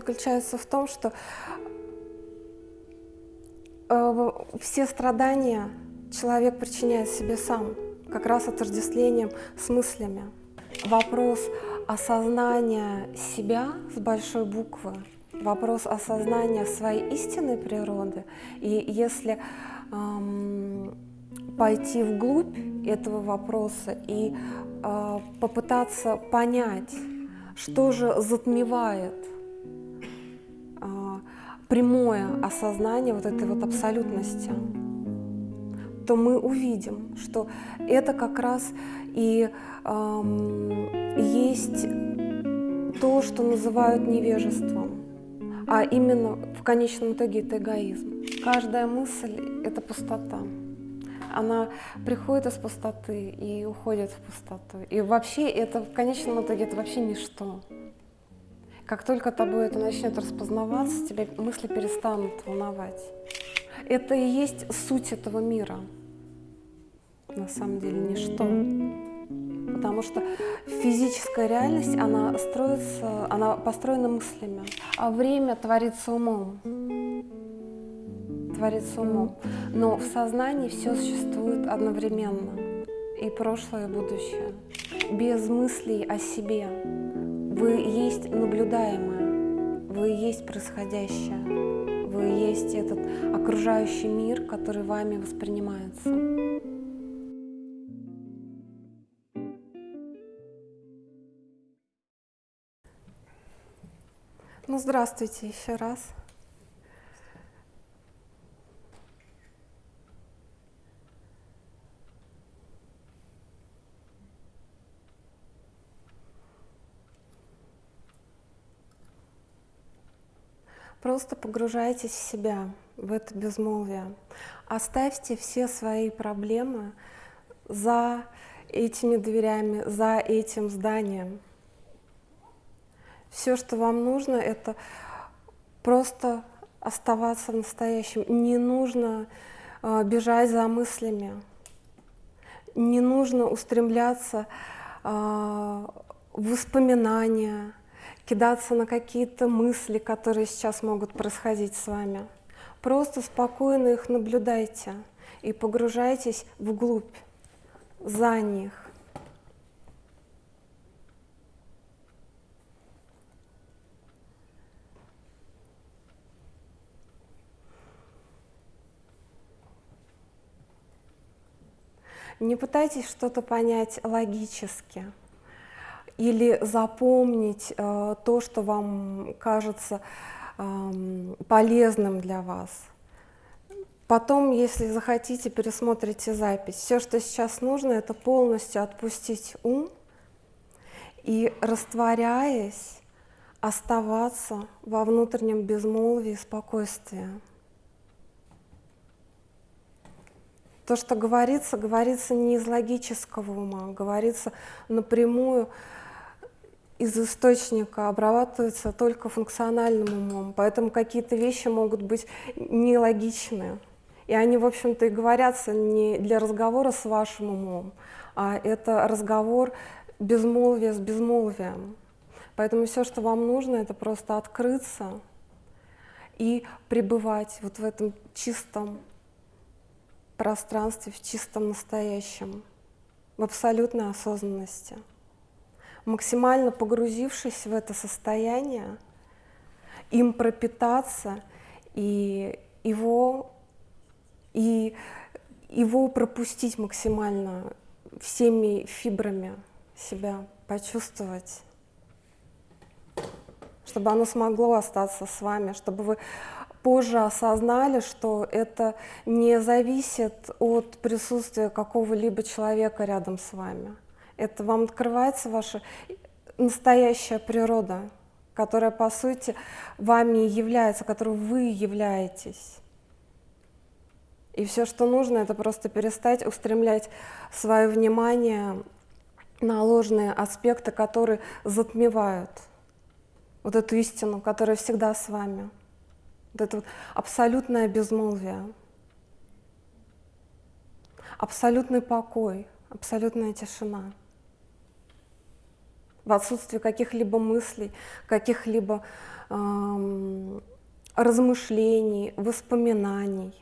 заключается в том, что э, все страдания человек причиняет себе сам, как раз отождествлением с мыслями. Вопрос осознания себя с большой буквы, вопрос осознания своей истинной природы. И если эм, пойти вглубь этого вопроса и э, попытаться понять, что же затмевает прямое осознание вот этой вот абсолютности, то мы увидим, что это как раз и э, есть то, что называют невежеством, а именно в конечном итоге это эгоизм. Каждая мысль — это пустота. Она приходит из пустоты и уходит в пустоту. И вообще это в конечном итоге это вообще ничто. Как только тобой это начнет распознаваться, тебя мысли перестанут волновать. Это и есть суть этого мира. На самом деле ничто. Потому что физическая реальность, она строится, она построена мыслями, а время творится умом. Творится умом. Но в сознании все существует одновременно. И прошлое, и будущее. Без мыслей о себе. Вы есть наблюдаемое, вы есть происходящее, вы есть этот окружающий мир, который вами воспринимается. Ну, здравствуйте еще раз. Просто погружайтесь в себя, в это безмолвие. Оставьте все свои проблемы за этими дверями, за этим зданием. Все, что вам нужно, это просто оставаться в настоящем. Не нужно э, бежать за мыслями, не нужно устремляться э, в воспоминания, кидаться на какие-то мысли, которые сейчас могут происходить с вами. Просто спокойно их наблюдайте и погружайтесь вглубь, за них. Не пытайтесь что-то понять логически или запомнить э, то, что вам кажется э, полезным для вас. Потом, если захотите, пересмотрите запись. Все, что сейчас нужно, это полностью отпустить ум и, растворяясь, оставаться во внутреннем безмолвии и спокойствии. То, что говорится, говорится не из логического ума, говорится напрямую из источника обрабатывается только функциональным умом, поэтому какие-то вещи могут быть нелогичные. И они, в общем-то, и говорятся не для разговора с вашим умом, а это разговор безмолвия с безмолвием. Поэтому все, что вам нужно, это просто открыться и пребывать вот в этом чистом пространстве, в чистом настоящем, в абсолютной осознанности максимально погрузившись в это состояние, им пропитаться и его, и его пропустить максимально всеми фибрами себя, почувствовать, чтобы оно смогло остаться с вами, чтобы вы позже осознали, что это не зависит от присутствия какого-либо человека рядом с вами это вам открывается ваша настоящая природа, которая, по сути, вами является, которой вы являетесь. И все, что нужно, это просто перестать устремлять свое внимание на ложные аспекты, которые затмевают вот эту истину, которая всегда с вами. Вот это вот абсолютное безмолвие, абсолютный покой, абсолютная тишина в отсутствии каких-либо мыслей, каких-либо эм, размышлений, воспоминаний.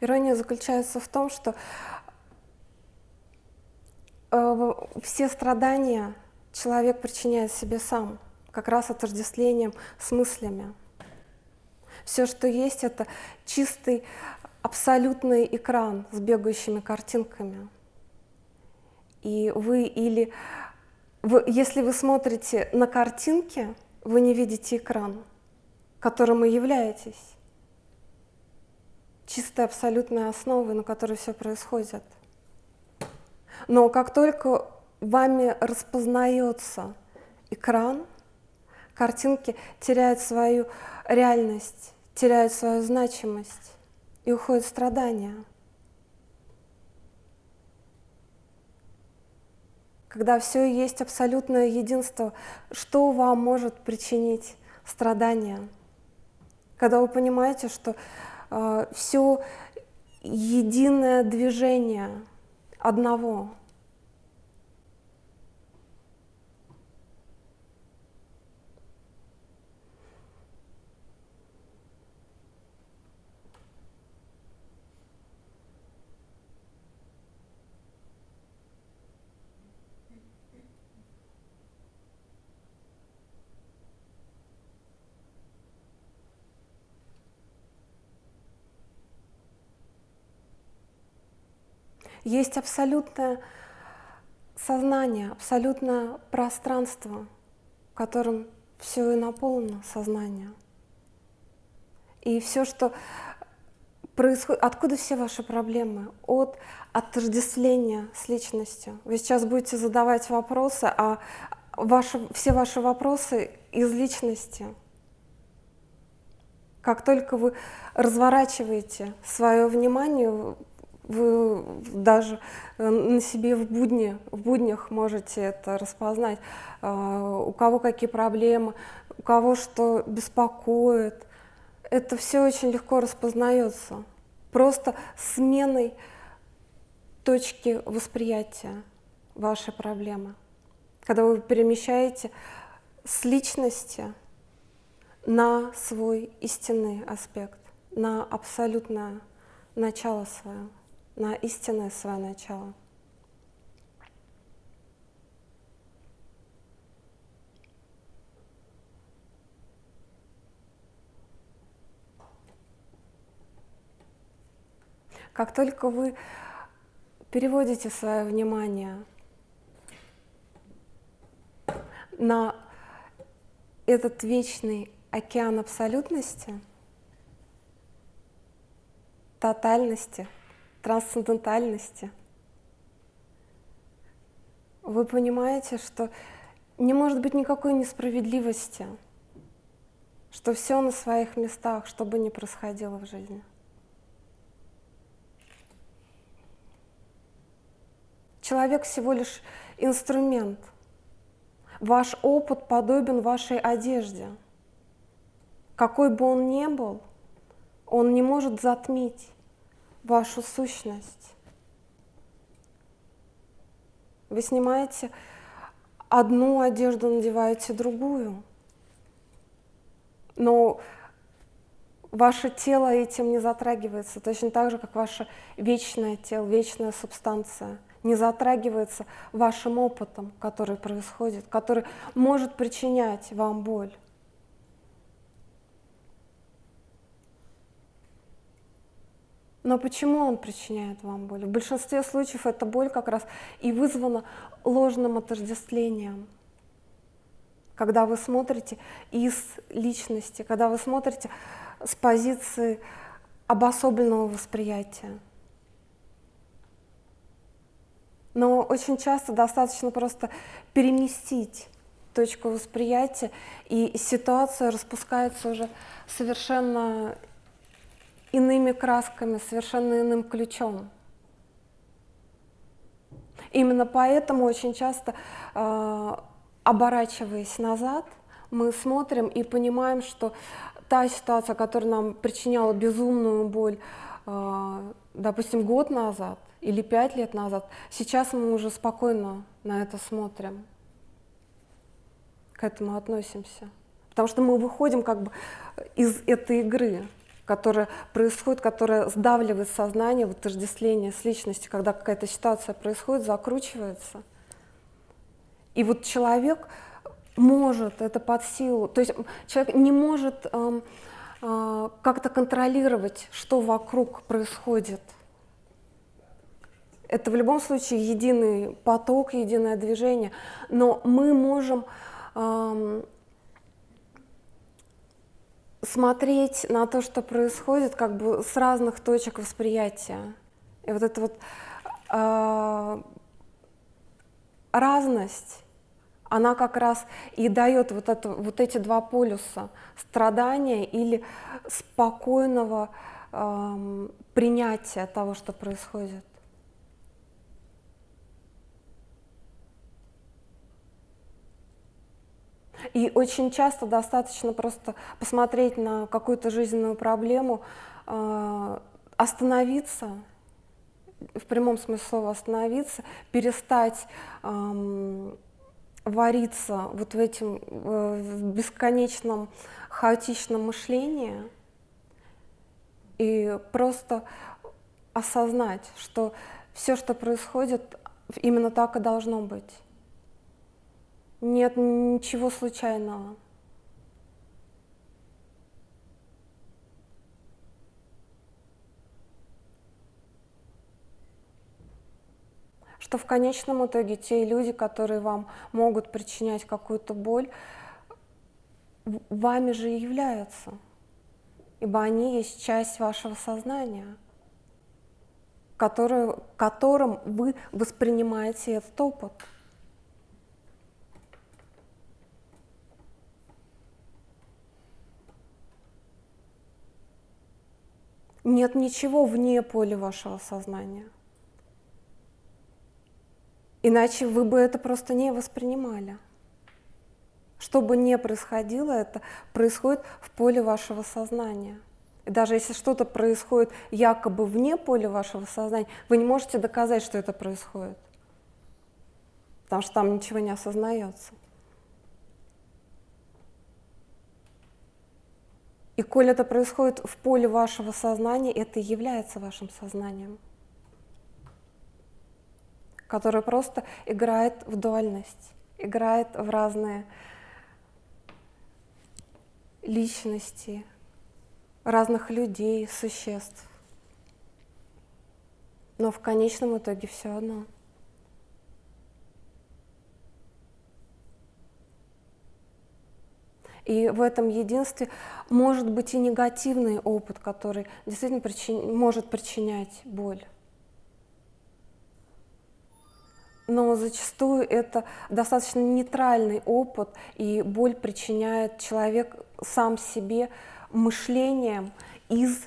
Ирония заключается в том, что э, все страдания человек причиняет себе сам, как раз отождествлением с мыслями. Все, что есть, это чистый, абсолютный экран с бегающими картинками. И вы или... Вы, если вы смотрите на картинки, вы не видите экран, которым вы являетесь чистая абсолютная основа, на которой все происходит. Но как только вами распознается экран, картинки теряют свою реальность, теряют свою значимость и уходят страдания. Когда все есть абсолютное единство, что вам может причинить страдания? Когда вы понимаете, что все единое движение одного. Есть абсолютное сознание, абсолютное пространство, которым все и наполнено сознание. И все, что происходит, откуда все ваши проблемы? От отождествления с личностью. Вы сейчас будете задавать вопросы, а ваши, все ваши вопросы из личности. Как только вы разворачиваете свое внимание, вы даже э, на себе в, будни, в буднях можете это распознать, а, у кого какие проблемы, у кого что беспокоит. Это все очень легко распознается. Просто сменой точки восприятия вашей проблемы. Когда вы перемещаете с личности на свой истинный аспект, на абсолютное начало свое на истинное свое начало. Как только вы переводите свое внимание на этот вечный океан абсолютности, тотальности – трансцендентальности, вы понимаете, что не может быть никакой несправедливости, что все на своих местах, что бы ни происходило в жизни. Человек всего лишь инструмент. Ваш опыт подобен вашей одежде. Какой бы он ни был, он не может затмить вашу сущность. Вы снимаете одну одежду, надеваете другую. Но ваше тело этим не затрагивается, точно так же, как ваше вечное тело, вечная субстанция не затрагивается вашим опытом, который происходит, который может причинять вам боль. Но почему он причиняет вам боль? В большинстве случаев эта боль как раз и вызвана ложным отождествлением. Когда вы смотрите из личности, когда вы смотрите с позиции обособленного восприятия. Но очень часто достаточно просто переместить точку восприятия, и ситуация распускается уже совершенно иными красками, совершенно иным ключом. Именно поэтому очень часто, э, оборачиваясь назад, мы смотрим и понимаем, что та ситуация, которая нам причиняла безумную боль, э, допустим, год назад или пять лет назад, сейчас мы уже спокойно на это смотрим, к этому относимся. Потому что мы выходим как бы из этой игры, которая происходит, которая сдавливает сознание, в отождествление с личностью, когда какая-то ситуация происходит, закручивается. И вот человек может это под силу, то есть человек не может эм, э, как-то контролировать, что вокруг происходит. Это в любом случае единый поток, единое движение, но мы можем эм, смотреть на то, что происходит, как бы с разных точек восприятия. И вот эта вот э, разность, она как раз и дает вот, это, вот эти два полюса страдания или спокойного э, принятия того, что происходит. И очень часто достаточно просто посмотреть на какую-то жизненную проблему, э, остановиться, в прямом смысле слова остановиться, перестать вариться вот в этом в бесконечном хаотичном мышлении и просто осознать, что все, что происходит, именно так и должно быть. Нет ничего случайного. Что в конечном итоге те люди, которые вам могут причинять какую-то боль, вами же и являются, ибо они есть часть вашего сознания, которую, которым вы воспринимаете этот опыт. Нет ничего вне поля вашего сознания. Иначе вы бы это просто не воспринимали. Что бы ни происходило, это происходит в поле вашего сознания. И даже если что-то происходит якобы вне поля вашего сознания, вы не можете доказать, что это происходит, потому что там ничего не осознается. И коль это происходит в поле вашего сознания, это и является вашим сознанием, которое просто играет в дуальность, играет в разные личности, разных людей, существ. Но в конечном итоге все одно – И в этом единстве может быть и негативный опыт, который действительно причин... может причинять боль. Но зачастую это достаточно нейтральный опыт, и боль причиняет человек сам себе мышлением из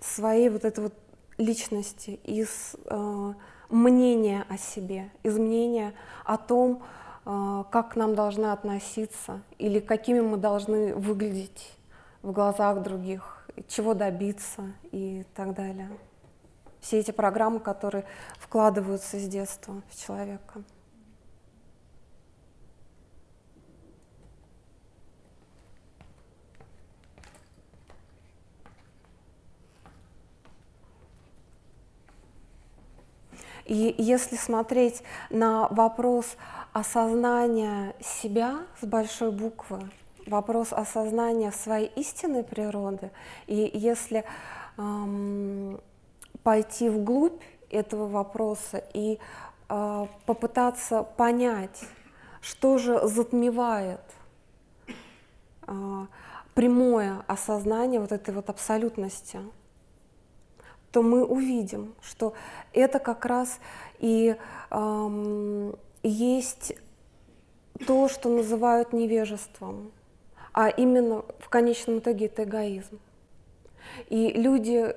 своей вот этой вот личности, из э, мнения о себе, из мнения о том, как к нам должны относиться или какими мы должны выглядеть в глазах других, чего добиться и так далее. Все эти программы, которые вкладываются с детства в человека. И если смотреть на вопрос осознания себя с большой буквы, вопрос осознания своей истинной природы, и если эм, пойти вглубь этого вопроса и э, попытаться понять, что же затмевает э, прямое осознание вот этой вот абсолютности, то мы увидим, что это как раз и эм, есть то, что называют невежеством, а именно в конечном итоге это эгоизм. И люди,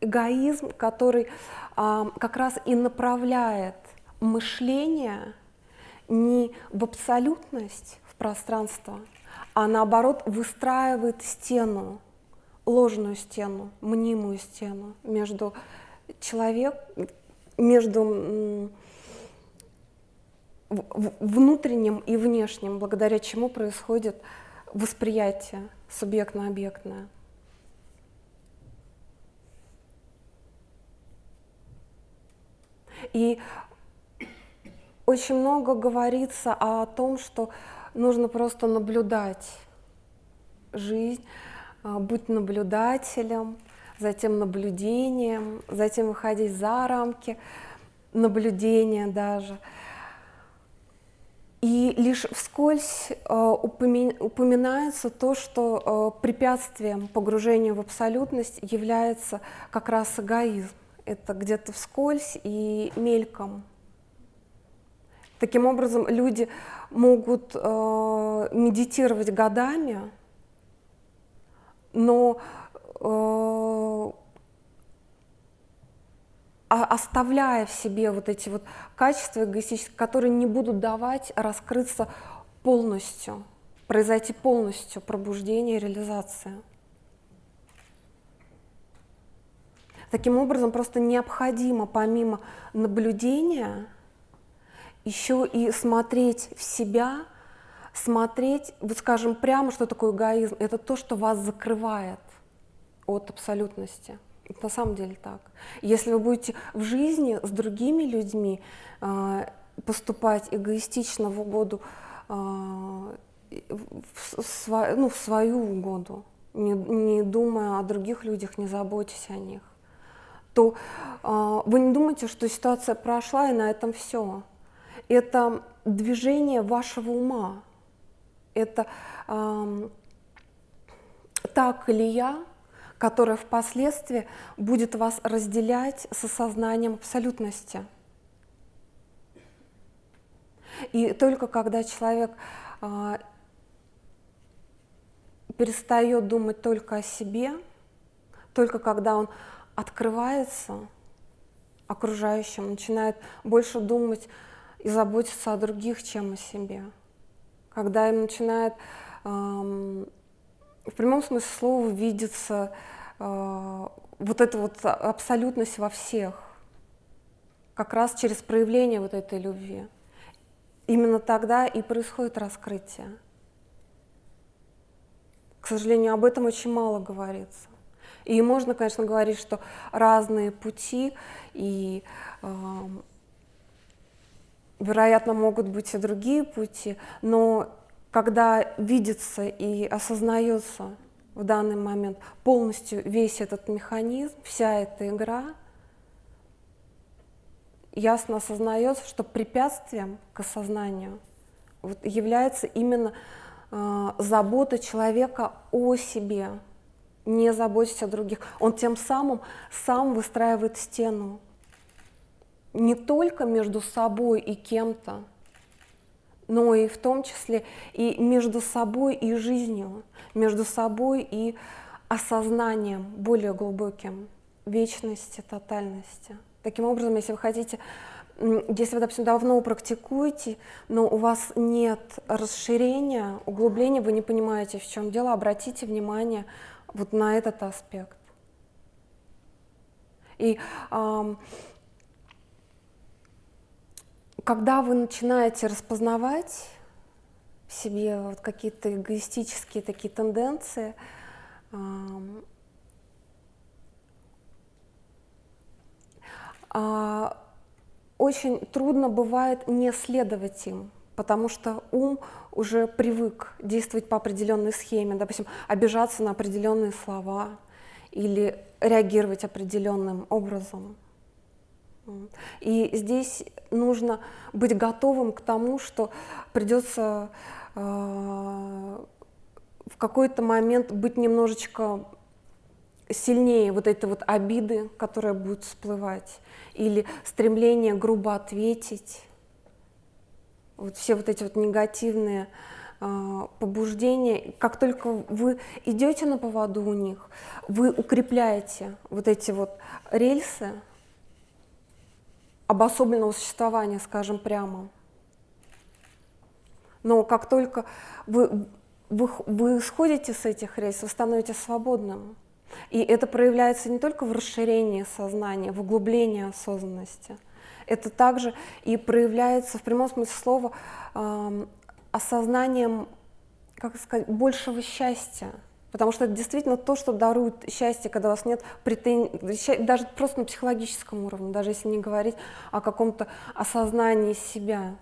эгоизм, который э, как раз и направляет мышление не в абсолютность, в пространство, а наоборот выстраивает стену, ложную стену, мнимую стену между человек, между внутренним и внешним, благодаря чему происходит восприятие субъектно-объектное. И очень много говорится о том, что нужно просто наблюдать жизнь, а, быть наблюдателем, затем наблюдением, затем выходить за рамки наблюдения даже. И лишь вскользь э, упоминается то, что э, препятствием погружению в абсолютность является как раз эгоизм. Это где-то вскользь и мельком. Таким образом, люди могут э, медитировать годами, но а оставляя в себе вот эти вот качества эгоистические, которые не будут давать раскрыться полностью, произойти полностью пробуждение реализация. Таким образом, просто необходимо помимо наблюдения еще и смотреть в себя, смотреть, вот скажем прямо, что такое эгоизм. Это то, что вас закрывает от абсолютности. На самом деле так. Если вы будете в жизни с другими людьми э, поступать эгоистично в угоду, э, в, сва, ну, в свою угоду, не, не думая о других людях, не заботясь о них, то э, вы не думаете, что ситуация прошла и на этом все. Это движение вашего ума. Это э, или я которое впоследствии будет вас разделять с осознанием абсолютности. И только когда человек э, перестает думать только о себе, только когда он открывается окружающим, начинает больше думать и заботиться о других, чем о себе, когда им начинает в прямом смысле слова видится э, вот эта вот абсолютность во всех, как раз через проявление вот этой любви. Именно тогда и происходит раскрытие. К сожалению, об этом очень мало говорится. И можно, конечно, говорить, что разные пути, и, э, вероятно, могут быть и другие пути, но когда видится и осознается в данный момент полностью весь этот механизм, вся эта игра, ясно осознается, что препятствием к осознанию вот является именно э, забота человека о себе, не заботясь о других. Он тем самым сам выстраивает стену не только между собой и кем-то, но и в том числе и между собой и жизнью, между собой и осознанием более глубоким вечности, тотальности. Таким образом, если вы хотите, если вы, допустим, давно практикуете, но у вас нет расширения, углубления, вы не понимаете, в чем дело, обратите внимание вот на этот аспект. И э, когда вы начинаете распознавать в себе вот какие-то эгоистические такие тенденции, а, очень трудно бывает не следовать им, потому что ум уже привык действовать по определенной схеме, допустим, обижаться на определенные слова или реагировать определенным образом. И здесь нужно быть готовым к тому, что придется э, в какой-то момент быть немножечко сильнее вот этой вот обиды, которая будет всплывать, или стремление грубо ответить. Вот все вот эти вот негативные э, побуждения, как только вы идете на поводу у них, вы укрепляете вот эти вот рельсы, обособленного существования, скажем прямо. Но как только вы, вы, вы сходите с этих рейсов, вы становитесь свободным. И это проявляется не только в расширении сознания, в углублении осознанности. Это также и проявляется в прямом смысле слова э, осознанием, как сказать, большего счастья. Потому что это действительно то, что дарует счастье, когда у вас нет претензий, даже просто на психологическом уровне, даже если не говорить о каком-то осознании себя.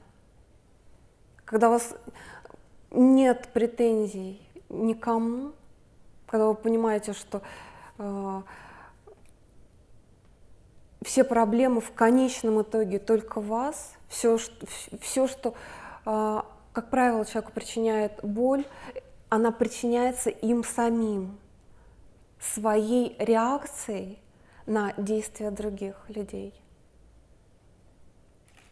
Когда у вас нет претензий никому, когда вы понимаете, что э, все проблемы в конечном итоге только вас, все, что, все, что э, как правило, человеку причиняет боль, она причиняется им самим, своей реакцией на действия других людей.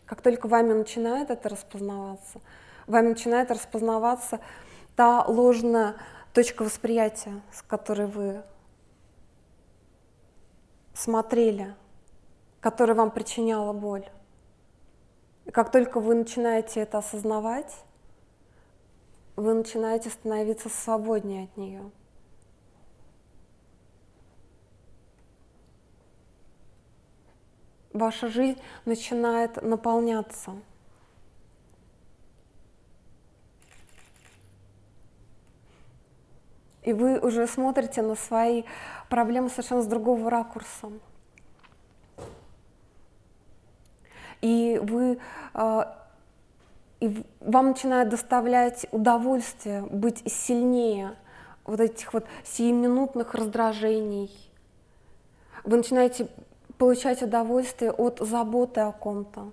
Как только вами начинает это распознаваться, вами начинает распознаваться та ложная точка восприятия, с которой вы смотрели, которая вам причиняла боль. И как только вы начинаете это осознавать, вы начинаете становиться свободнее от нее. Ваша жизнь начинает наполняться. И вы уже смотрите на свои проблемы совершенно с другого ракурса. И вы э, и вам начинает доставлять удовольствие быть сильнее вот этих вот сиюминутных раздражений. Вы начинаете получать удовольствие от заботы о ком-то.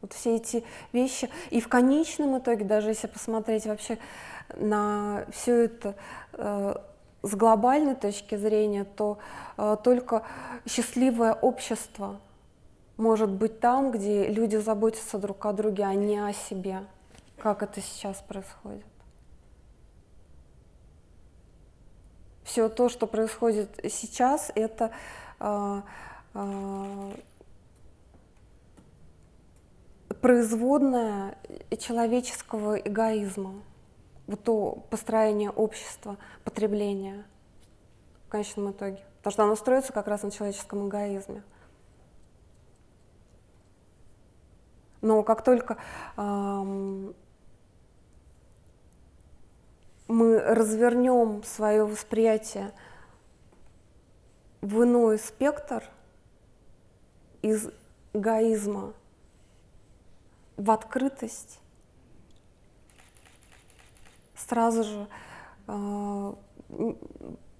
Вот все эти вещи. И в конечном итоге, даже если посмотреть вообще на все это э, с глобальной точки зрения, то э, только счастливое общество может быть там, где люди заботятся друг о друге, а не о себе, как это сейчас происходит. Все то, что происходит сейчас, это э, э, производная человеческого эгоизма, вот то построение общества, потребления в конечном итоге. Потому что оно строится как раз на человеческом эгоизме. Но как только мы развернем свое восприятие в иной спектр из эгоизма в открытость, сразу же э,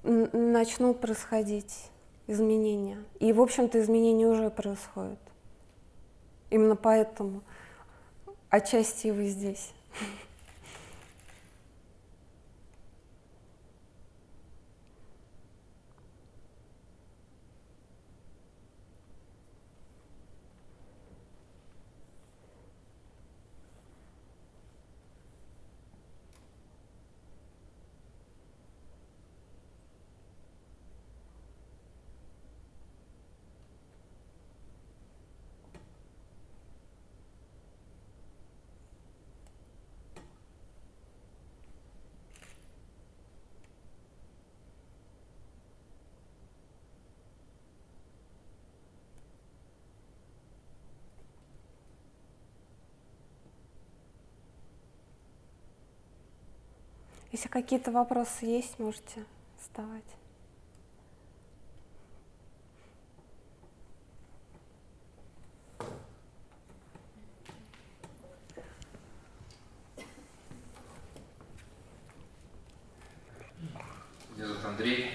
начнут происходить изменения. И, в общем-то, изменения уже происходят. Именно поэтому отчасти вы здесь. Если какие-то вопросы есть, можете вставать. Меня зовут Андрей.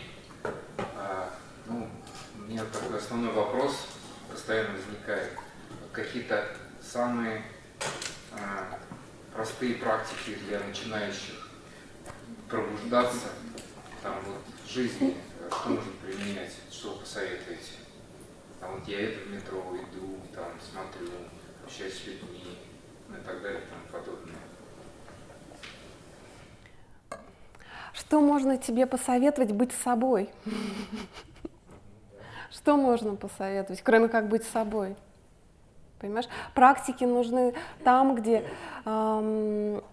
А, ну, у меня такой основной вопрос постоянно возникает. Какие-то самые а, простые практики для начинающих пробуждаться там, вот, в жизни, что можно применять, что посоветуете? Там, вот я это в метро иду, там, смотрю, общаюсь с людьми, ну и так далее и тому подобное. Что можно тебе посоветовать быть собой? Что можно посоветовать, кроме как быть собой? Понимаешь? Практики нужны там, где, эм,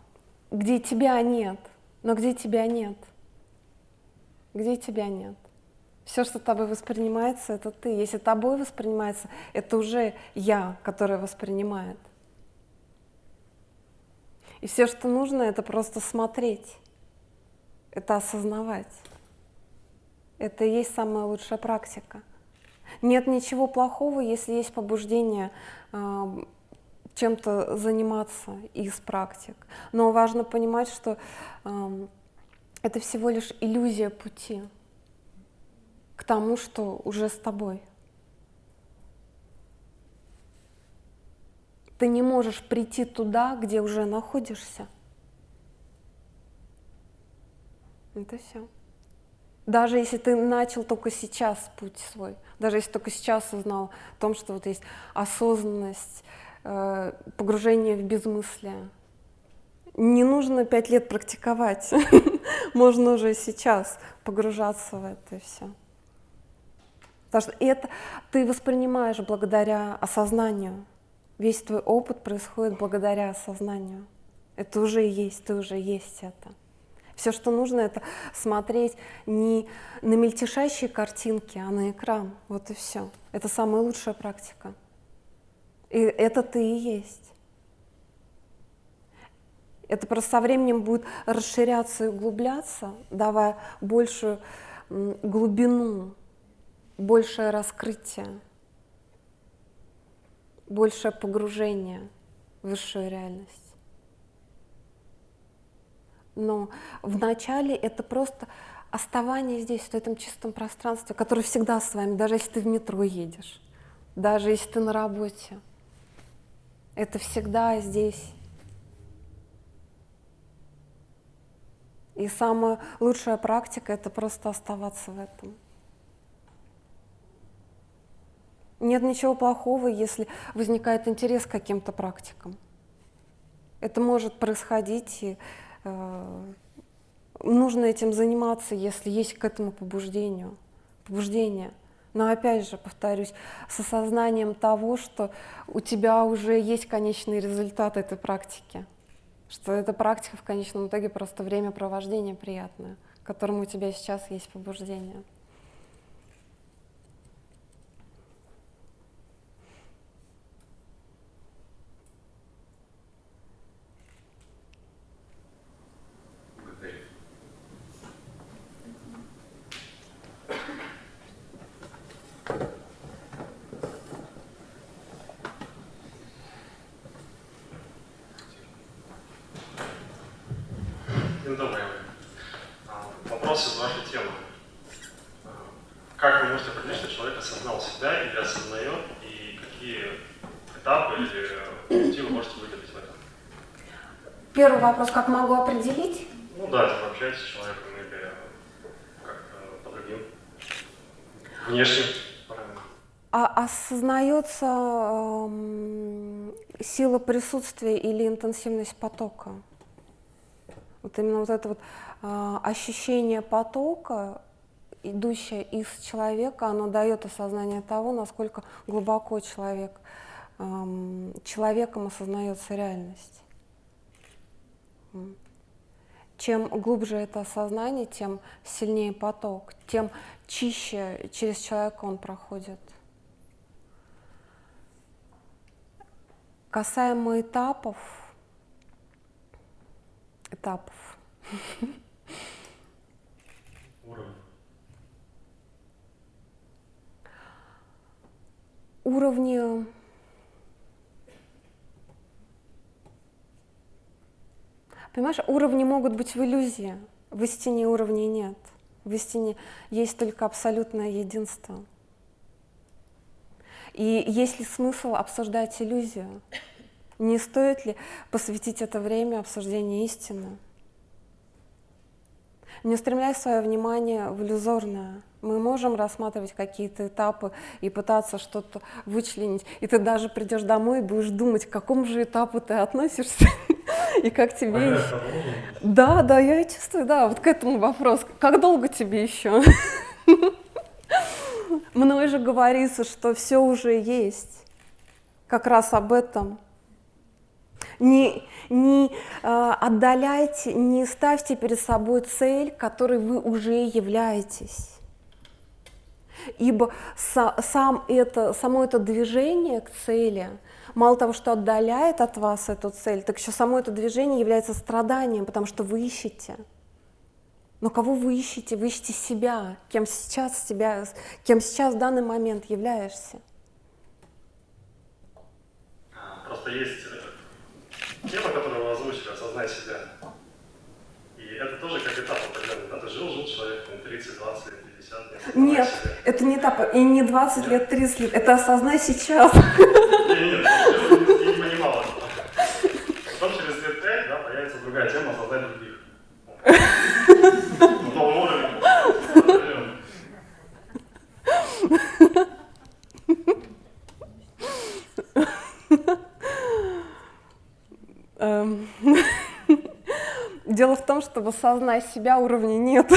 где тебя нет. Но где тебя нет? Где тебя нет? Все, что тобой воспринимается, это ты. Если тобой воспринимается, это уже я, которая воспринимает. И все, что нужно, это просто смотреть, это осознавать. Это и есть самая лучшая практика. Нет ничего плохого, если есть побуждение э, чем-то заниматься из практик. Но важно понимать, что э, это всего лишь иллюзия пути к тому, что уже с тобой. Ты не можешь прийти туда, где уже находишься. Это все. Даже если ты начал только сейчас путь свой, даже если только сейчас узнал о том, что вот есть осознанность, э, погружение в безмыслие, не нужно пять лет практиковать, можно уже сейчас погружаться в это все. Потому что это ты воспринимаешь благодаря осознанию. Весь твой опыт происходит благодаря осознанию. Это уже есть, ты уже есть это. Все, что нужно, это смотреть не на мельтешащие картинки, а на экран. Вот и все. Это самая лучшая практика. И это ты и есть. Это просто со временем будет расширяться и углубляться, давая большую глубину, большее раскрытие, большее погружение в высшую реальность. Но вначале это просто оставание здесь, в этом чистом пространстве, которое всегда с вами, даже если ты в метро едешь, даже если ты на работе. Это всегда здесь. И самая лучшая практика — это просто оставаться в этом. Нет ничего плохого, если возникает интерес к каким-то практикам. Это может происходить, и э, нужно этим заниматься, если есть к этому побуждению, побуждение. Но опять же, повторюсь, с осознанием того, что у тебя уже есть конечный результат этой практики, что эта практика в конечном итоге просто времяпровождение приятное, к которому у тебя сейчас есть побуждение. Вопрос, как могу определить? Ну да, если общаетесь с человеком или как-то по другим внешним а осознается э, сила присутствия или интенсивность потока? Вот именно вот это вот э, ощущение потока, идущее из человека, оно дает осознание того, насколько глубоко человек, э, человеком осознается реальность. Чем глубже это осознание, тем сильнее поток, тем чище через человека он проходит. Касаемо этапов, этапов. Уровень. Уровни Понимаешь, уровни могут быть в иллюзии, в истине уровней нет. В истине есть только абсолютное единство. И есть ли смысл обсуждать иллюзию? Не стоит ли посвятить это время обсуждению истины? Не устремляй свое внимание в иллюзорное. Мы можем рассматривать какие-то этапы и пытаться что-то вычленить. И ты даже придешь домой и будешь думать, к какому же этапу ты относишься и как тебе... Да, да, я чувствую, да, вот к этому вопрос. Как долго тебе еще? Мной же говорится, что все уже есть. Как раз об этом. Не, не э, отдаляйте, не ставьте перед собой цель, которой вы уже являетесь. Ибо са, сам это, само это движение к цели, мало того, что отдаляет от вас эту цель, так еще само это движение является страданием, потому что вы ищете. Но кого вы ищете? Вы ищете себя, кем сейчас, себя, кем сейчас в данный момент являешься. Просто есть тема, которую вы озвучили, осознай себя. И это тоже как этап определенный. Да? Ты жил, жил человек, 30, 20 лет, 50 лет. Нет, себя. это не этап, и не 20 Нет. лет, 30 лет, это осознай сейчас. Нет, нет, я не понимал. Потом через лет 5 да, появится другая тема, осознай других. На том уровне. Дело в том, что в осознай себя уровня нет.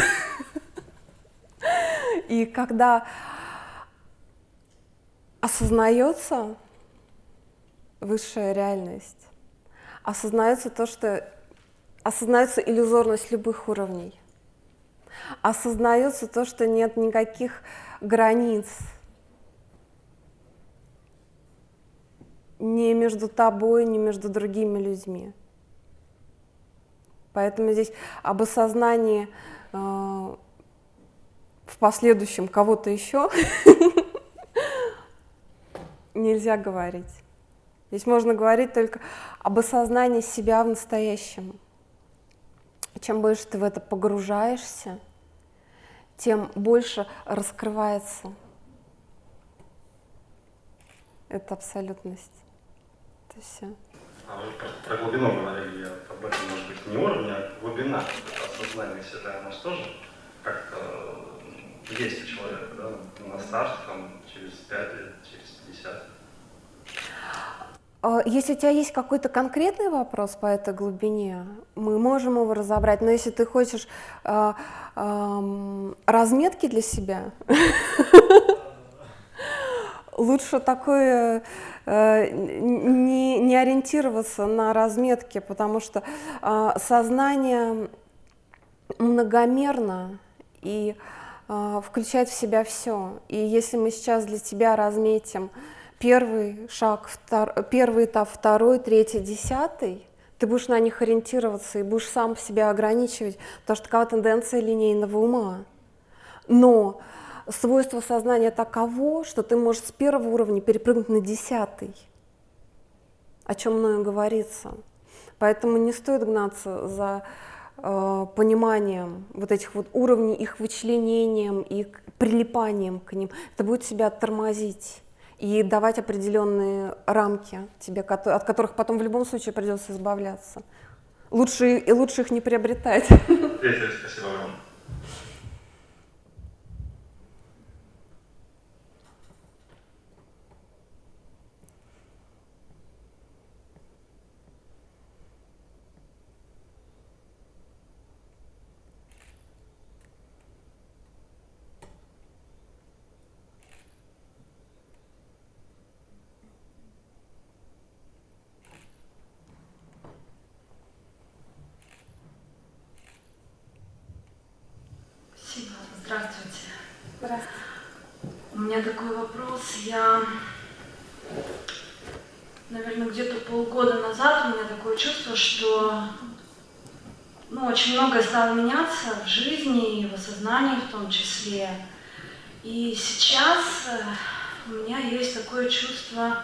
И когда осознается высшая реальность, осознается то, что осознается иллюзорность любых уровней, осознается то, что нет никаких границ, не между тобой, не между другими людьми. Поэтому здесь об осознании э, в последующем кого-то еще нельзя говорить. Здесь можно говорить только об осознании себя в настоящем. Чем больше ты в это погружаешься, тем больше раскрывается эта абсолютность. Это все. А вы про, про глубину говорили, об этом, может быть, не уровня, а глубина, осознание себя, у нас тоже как-то есть у человека, да, на старт, там, через 5 лет, через 50. А если у тебя есть какой-то конкретный вопрос по этой глубине, мы можем его разобрать. Но если ты хочешь э, э, разметки для себя, лучше такое э, не, ориентироваться на разметки, потому что э, сознание многомерно и включает в себя все. И если мы сейчас для тебя разметим первый шаг, втор, первый этап, второй, третий, десятый, ты будешь на них ориентироваться и будешь сам себя ограничивать, потому что такова тенденция линейного ума. Но свойство сознания таково, что ты можешь с первого уровня перепрыгнуть на десятый, о чем мною говорится. Поэтому не стоит гнаться за пониманием вот этих вот уровней, их вычленением и прилипанием к ним. Это будет себя тормозить и давать определенные рамки тебе, от которых потом в любом случае придется избавляться. Лучше, и лучше их не приобретать. Спасибо вам. меня такой вопрос. Я, наверное, где-то полгода назад у меня такое чувство, что ну, очень многое стало меняться в жизни и в осознании в том числе. И сейчас э, у меня есть такое чувство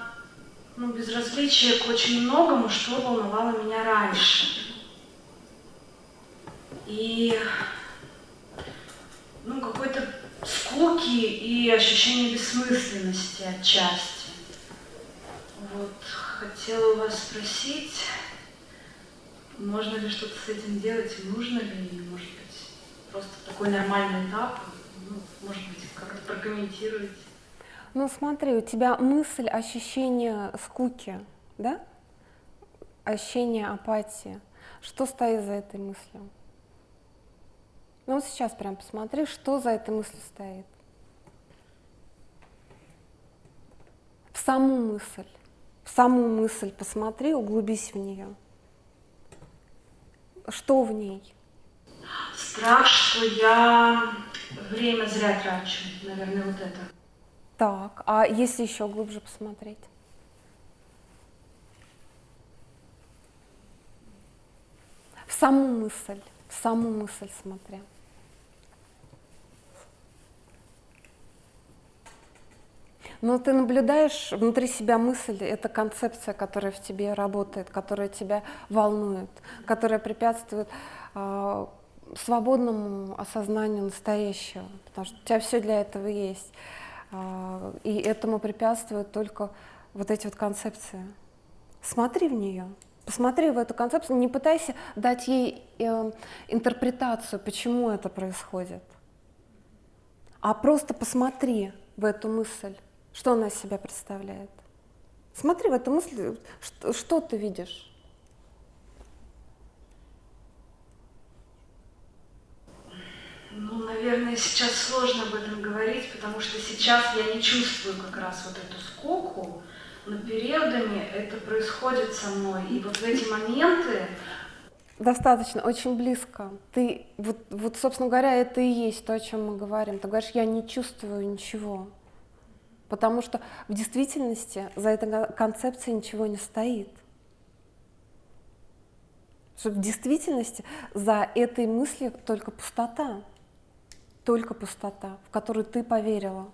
ну, безразличия к очень многому, что волновало меня раньше. И ну, какой-то скуки и ощущение бессмысленности отчасти. Вот, хотела у вас спросить, можно ли что-то с этим делать, нужно ли, может быть, просто такой нормальный этап, ну, может быть, как-то прокомментируете. Ну смотри, у тебя мысль, ощущение скуки, да? Ощущение апатии. Что стоит за этой мыслью? Ну вот сейчас прям посмотри, что за этой мыслью стоит. саму мысль, в саму мысль посмотри, углубись в нее. Что в ней? Страх, что я время зря трачу, наверное, вот это. Так, а если еще глубже посмотреть? В саму мысль, в саму мысль смотря. Но ты наблюдаешь внутри себя мысль, это концепция, которая в тебе работает, которая тебя волнует, которая препятствует э, свободному осознанию настоящего, потому что у тебя все для этого есть. Э, и этому препятствуют только вот эти вот концепции. Смотри в нее, посмотри в эту концепцию, не пытайся дать ей э, интерпретацию, почему это происходит, а просто посмотри в эту мысль. Что она из себя представляет? Смотри в эту мысль, что, что ты видишь? Ну, наверное, сейчас сложно об этом говорить, потому что сейчас я не чувствую как раз вот эту скуку, но периодами это происходит со мной. И вот в эти моменты... Достаточно, очень близко. Ты, вот, вот, собственно говоря, это и есть то, о чем мы говорим. Ты говоришь, я не чувствую ничего. Потому что в действительности за этой концепцией ничего не стоит. Что в действительности за этой мыслью только пустота, только пустота, в которую ты поверила,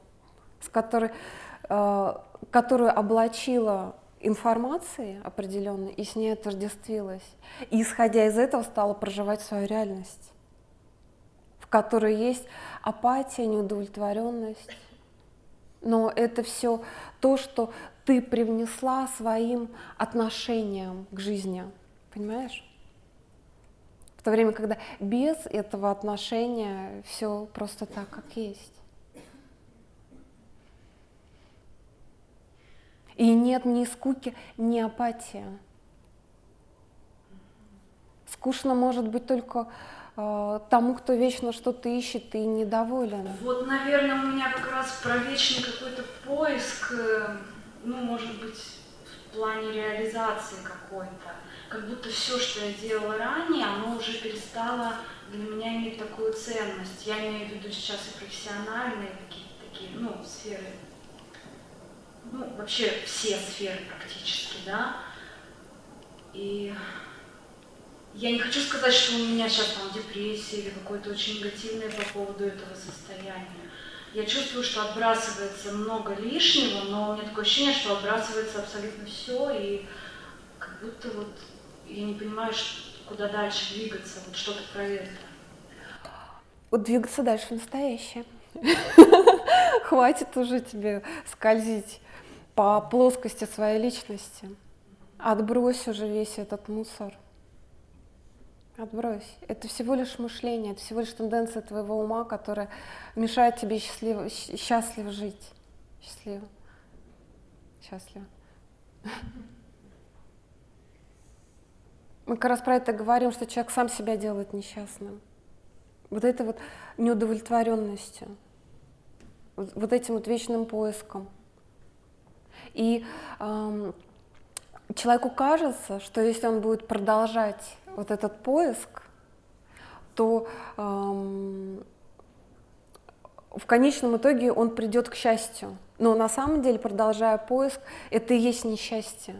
с которой, э, которую облачила информацией определенной и с ней отождествилась. И исходя из этого стала проживать свою реальность, в которой есть апатия, неудовлетворенность, но это все то, что ты привнесла своим отношением к жизни, понимаешь? То время, когда без этого отношения все просто так, как есть. И нет ни скуки, ни апатии. Скучно может быть только Э, тому, кто вечно что-то ищет и недоволен. Вот, наверное, у меня как раз про вечный какой-то поиск, э, ну, может быть, в плане реализации какой-то. Как будто все, что я делала ранее, оно уже перестало для меня иметь такую ценность. Я имею в виду сейчас и профессиональные какие-то такие, ну, сферы, ну, вообще все сферы практически, да. И я не хочу сказать, что у меня сейчас там депрессия или какое-то очень негативное по поводу этого состояния. Я чувствую, что отбрасывается много лишнего, но у меня такое ощущение, что отбрасывается абсолютно все, и как будто вот я не понимаю, куда дальше двигаться, вот что-то про это. Вот двигаться дальше в настоящее. Хватит уже тебе скользить по плоскости своей личности. Отбрось уже весь этот мусор. Отбрось. Это всего лишь мышление, это всего лишь тенденция твоего ума, которая мешает тебе счастливо, счастливо жить. Счастливо. Счастливо. Мы как раз про это говорим, что человек сам себя делает несчастным. Вот это вот неудовлетворенностью, вот этим вот вечным поиском. И эм, человеку кажется, что если он будет продолжать вот этот поиск, то эм, в конечном итоге он придет к счастью. Но на самом деле, продолжая поиск, это и есть несчастье.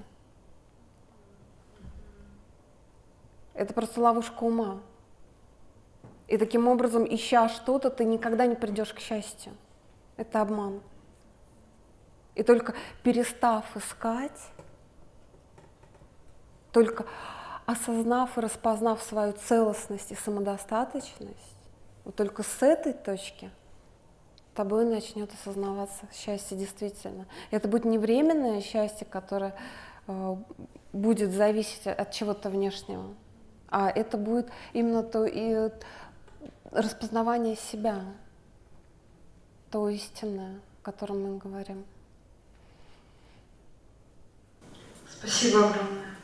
Это просто ловушка ума. И таким образом, ища что-то, ты никогда не придешь к счастью. Это обман. И только перестав искать, только осознав и распознав свою целостность и самодостаточность, вот только с этой точки тобой начнет осознаваться счастье действительно. Это будет не временное счастье, которое э, будет зависеть от чего-то внешнего, а это будет именно то и распознавание себя, то истинное, о котором мы говорим. Спасибо огромное.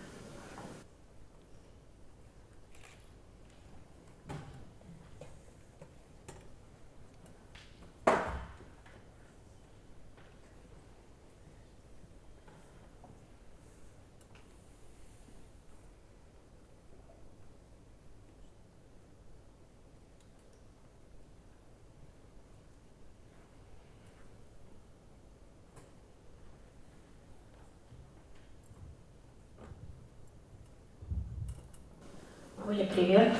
Оля, привет.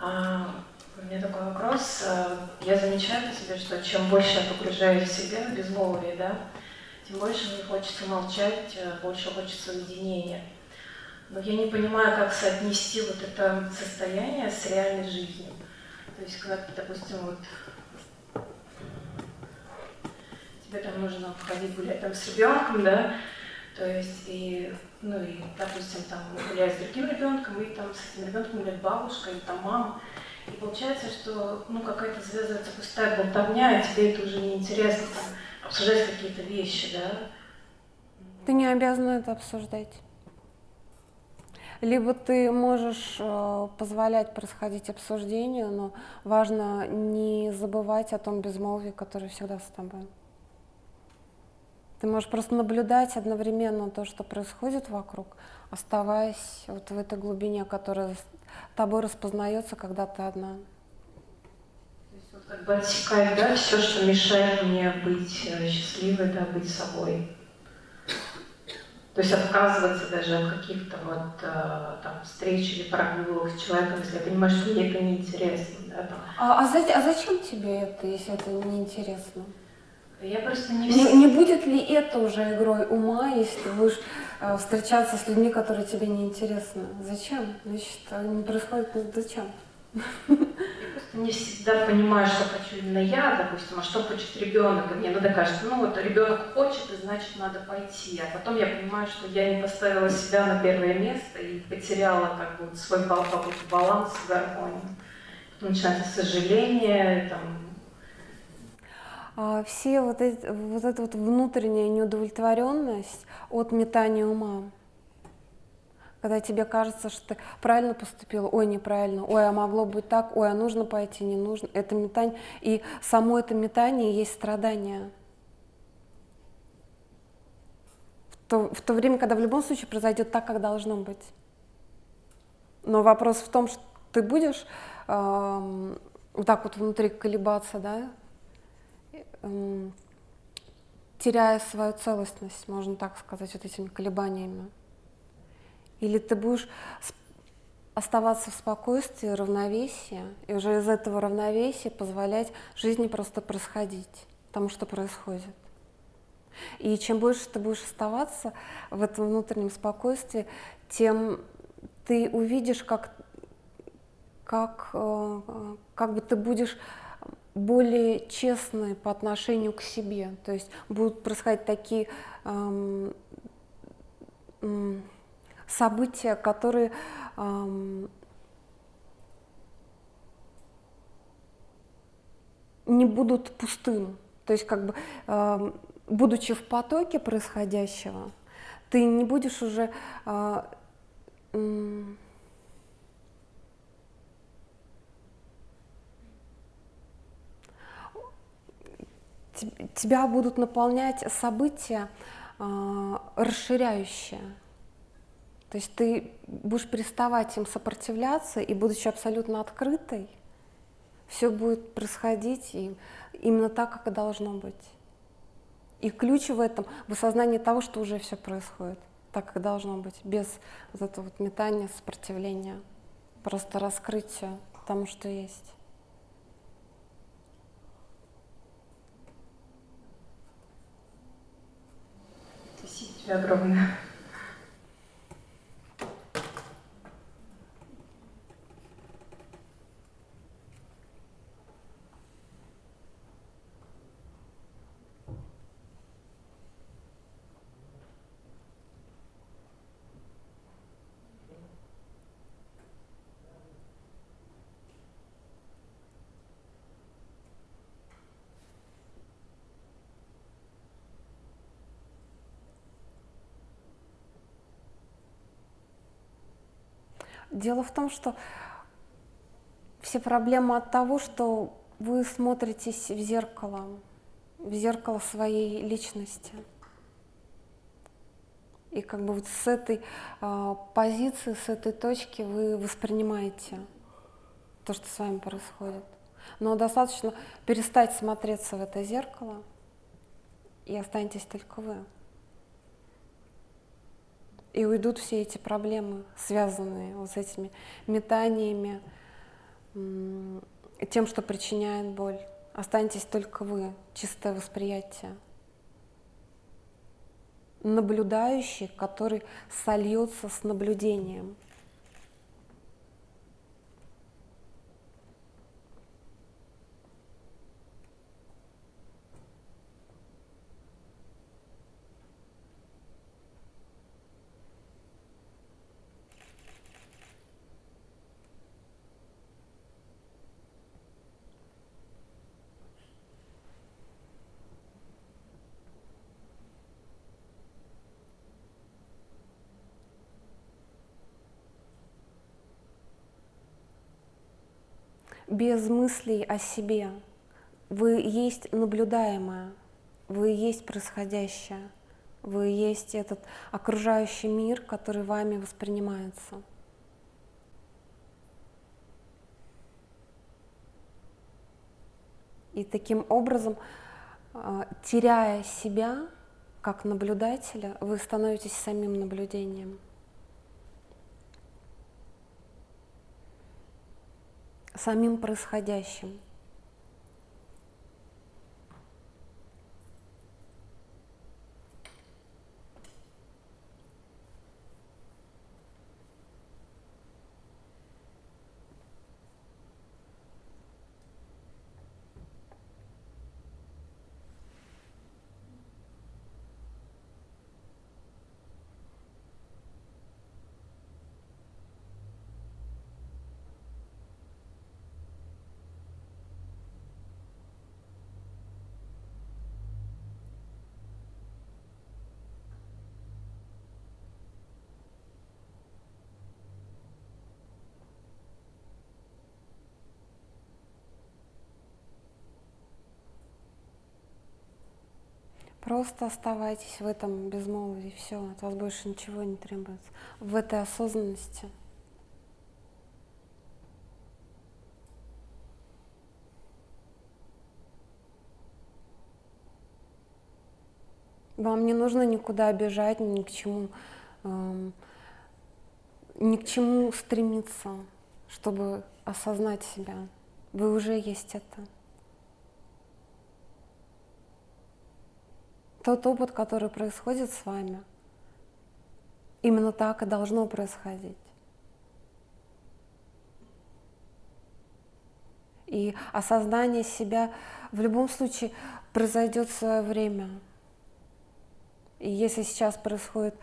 А, у меня такой вопрос. А, я замечаю по себе, что чем больше я погружаюсь в себя, безмолвие, да, тем больше мне хочется молчать, а, больше хочется уединения. Но я не понимаю, как соотнести вот это состояние с реальной жизнью. То есть, когда допустим, вот тебе там нужно ходить гулять там с ребенком, да, то есть и, ну и, допустим, там гуляешь с другим ребенком, и там с этим ребенком гуляет бабушка или там мама. И получается, что ну какая-то связывается пустая болтовня, и тебе это уже не интересно там, обсуждать какие-то вещи, да? Ты не обязана это обсуждать. Либо ты можешь э, позволять происходить обсуждению, но важно не забывать о том безмолвии, которое всегда с тобой. Ты можешь просто наблюдать одновременно то, что происходит вокруг, оставаясь вот в этой глубине, которая тобой распознается, когда ты одна. То есть вот как бы отсекать, да, все, что мешает мне быть э, счастливой, да, быть собой. То есть отказываться даже от каких-то вот э, там встреч или прогулок с человеком, если я понимаю, что мне это неинтересно. Да, там. А, а, за, а зачем тебе это, если это неинтересно? Я просто не, не Не будет ли это уже игрой ума, если ты будешь встречаться с людьми, которые тебе не интересны? Зачем? Значит, не происходит, ну, зачем? Не всегда понимаю, что хочу именно я, допустим, а что хочет ребенок. И мне надо кажется, ну вот ребенок хочет, и значит надо пойти. А потом я понимаю, что я не поставила себя на первое место и потеряла как бы свой баланс, гармонию. Потом начинается сожаление, там, все вот, эти, вот эта вот внутренняя неудовлетворенность от метания ума. Когда тебе кажется, что ты правильно поступила, ой, неправильно, ой, а могло быть так, ой, а нужно пойти, не нужно. Это метание. И само это метание есть страдание. В то, в то время, когда в любом случае произойдет так, как должно быть. Но вопрос в том, что ты будешь э, вот так вот внутри колебаться, да, теряя свою целостность, можно так сказать, вот этими колебаниями. Или ты будешь оставаться в спокойствии, равновесии, и уже из этого равновесия позволять жизни просто происходить, тому, что происходит. И чем больше ты будешь оставаться в этом внутреннем спокойствии, тем ты увидишь, как, как, э, как бы ты будешь более честные по отношению к себе. То есть будут происходить такие эм, эм, события, которые эм, не будут пустым. То есть как бы э, будучи в потоке происходящего, ты не будешь уже э, э, тебя будут наполнять события э, расширяющие. То есть ты будешь переставать им сопротивляться, и будучи абсолютно открытой, все будет происходить и именно так, как и должно быть. И ключ в этом в осознании того, что уже все происходит так, как должно быть, без вот этого вот метания, сопротивления, просто раскрытия тому, что есть. Тебе огромное. Дело в том, что все проблемы от того, что вы смотритесь в зеркало, в зеркало своей личности. И как бы вот с этой э, позиции, с этой точки вы воспринимаете то, что с вами происходит. Но достаточно перестать смотреться в это зеркало, и останетесь только вы. И уйдут все эти проблемы, связанные вот с этими метаниями, тем, что причиняет боль. Останетесь только вы, чистое восприятие. Наблюдающий, который сольется с наблюдением. Без мыслей о себе. Вы есть наблюдаемое, вы есть происходящее, вы есть этот окружающий мир, который вами воспринимается. И таким образом, а, теряя себя как наблюдателя, вы становитесь самим наблюдением. Самим происходящим. Просто оставайтесь в этом безмолвии, все, от вас больше ничего не требуется. В этой осознанности. Вам не нужно никуда бежать, ни к чему, эм, ни к чему стремиться, чтобы осознать себя. Вы уже есть это. Тот опыт, который происходит с вами, именно так и должно происходить. И осознание себя в любом случае произойдет в свое время. И если сейчас происходит,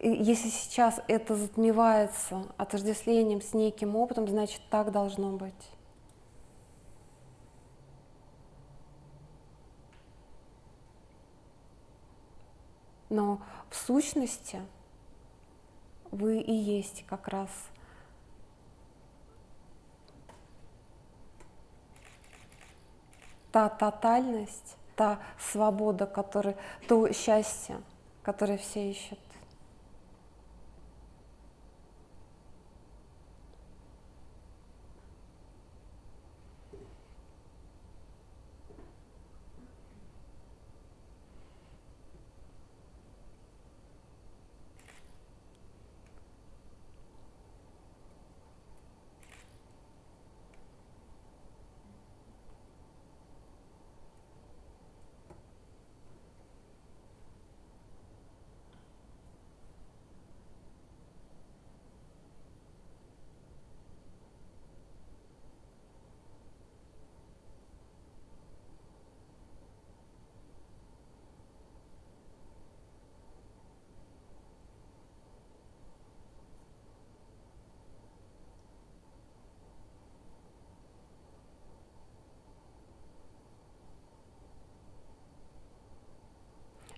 если сейчас это затмевается отождествлением с неким опытом, значит так должно быть. Но в сущности вы и есть как раз та тотальность, та свобода, которая, то счастье, которое все ищут.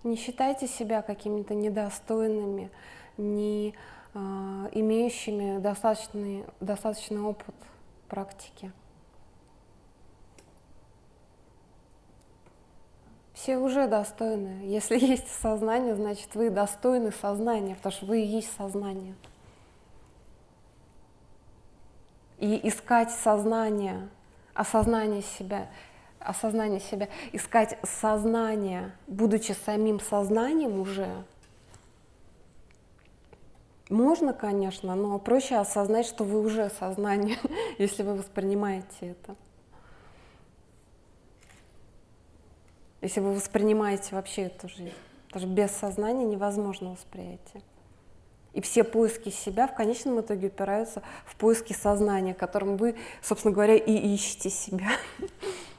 Не считайте себя какими-то недостойными, не э, имеющими достаточный, достаточный опыт практики. Все уже достойны. Если есть сознание, значит вы достойны сознания, потому что вы и есть сознание. И искать сознание, осознание себя осознание себя, искать сознание, будучи самим сознанием уже, Можно, конечно, но проще осознать, что вы уже сознание, если вы воспринимаете это. Если вы воспринимаете вообще эту жизнь. Что без сознания невозможно восприятие. И все поиски себя в конечном итоге упираются в поиски сознания, которым вы, собственно говоря, и ищете себя.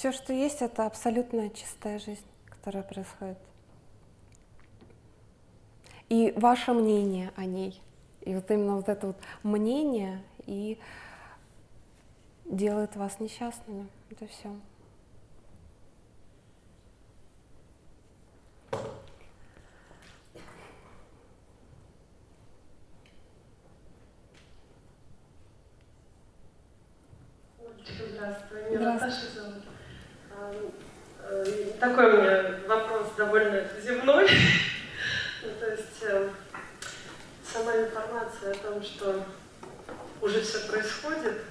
Все, что есть, это абсолютно чистая жизнь, которая происходит. И ваше мнение о ней. И вот именно вот это вот мнение и делает вас несчастными. Это все. Здравствуй, меня Наташа зовут. Э, такой у меня вопрос довольно земной. ну, то есть э, сама информация о том, что уже все происходит,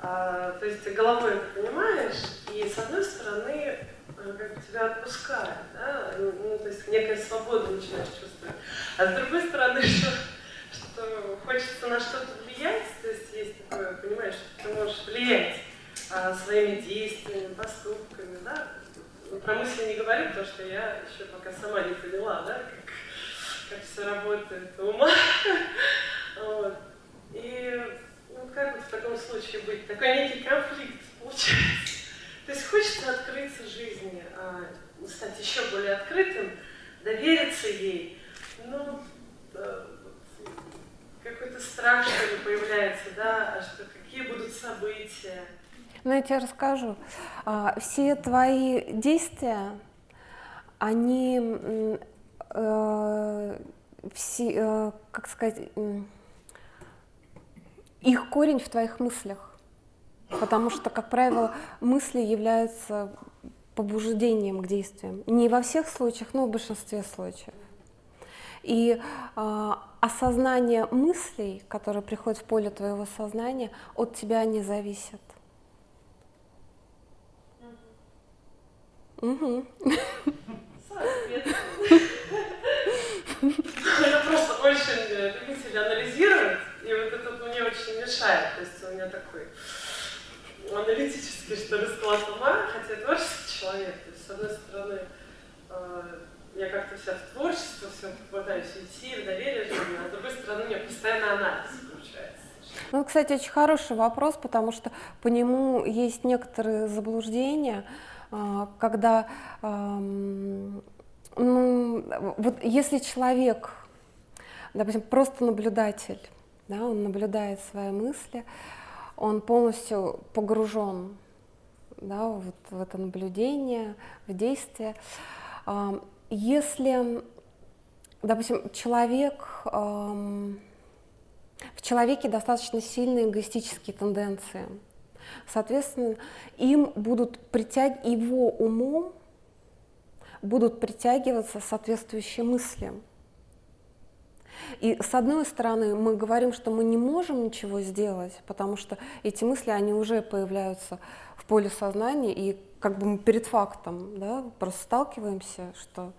а, то есть головой это понимаешь, и с одной стороны э, как бы тебя отпускает, да? ну, то есть некая свобода начинаешь чувствовать, а с другой стороны, что, что хочется на что-то влиять, то есть есть такое, понимаешь, что ты можешь влиять а, своими действиями, поступками, да. Ну, про мысли не говорю, потому что я еще пока сама не поняла, да, как, как все работает ума. Вот. И ну, как вот в таком случае быть? Такой некий конфликт получается. То есть хочется открыться жизни, а, стать еще более открытым, довериться ей, но э, какой-то страх, что ли, появляется, да, а что какие будут события. Ну, я тебе расскажу. А, все твои действия, они, э, все, э, как сказать, их корень в твоих мыслях. Потому что, как правило, мысли являются побуждением к действиям. Не во всех случаях, но в большинстве случаев. И э, осознание мыслей, которые приходят в поле твоего сознания, от тебя не зависят. Угу. Я просто очень любитель анализировать, и вот это мне очень мешает. То есть у меня такой аналитический, что ли, склад ума, хотя я творческий человек. То есть, с одной стороны, э, я как-то вся в творчество, все пытаюсь уйти, в доверие жизни, а с другой стороны, у меня постоянно анализ включается. Ну, кстати, очень хороший вопрос, потому что по нему есть некоторые заблуждения. А, когда, ну, вот если человек, допустим, просто наблюдатель, да, он наблюдает свои мысли, он полностью погружен да, вот в это наблюдение, в действие. Если, допустим, человек, в человеке достаточно сильные эгоистические тенденции, Соответственно, им будут притягивать, его умом будут притягиваться соответствующие мысли. И с одной стороны, мы говорим, что мы не можем ничего сделать, потому что эти мысли, они уже появляются в поле сознания, и как бы мы перед фактом да, просто сталкиваемся, что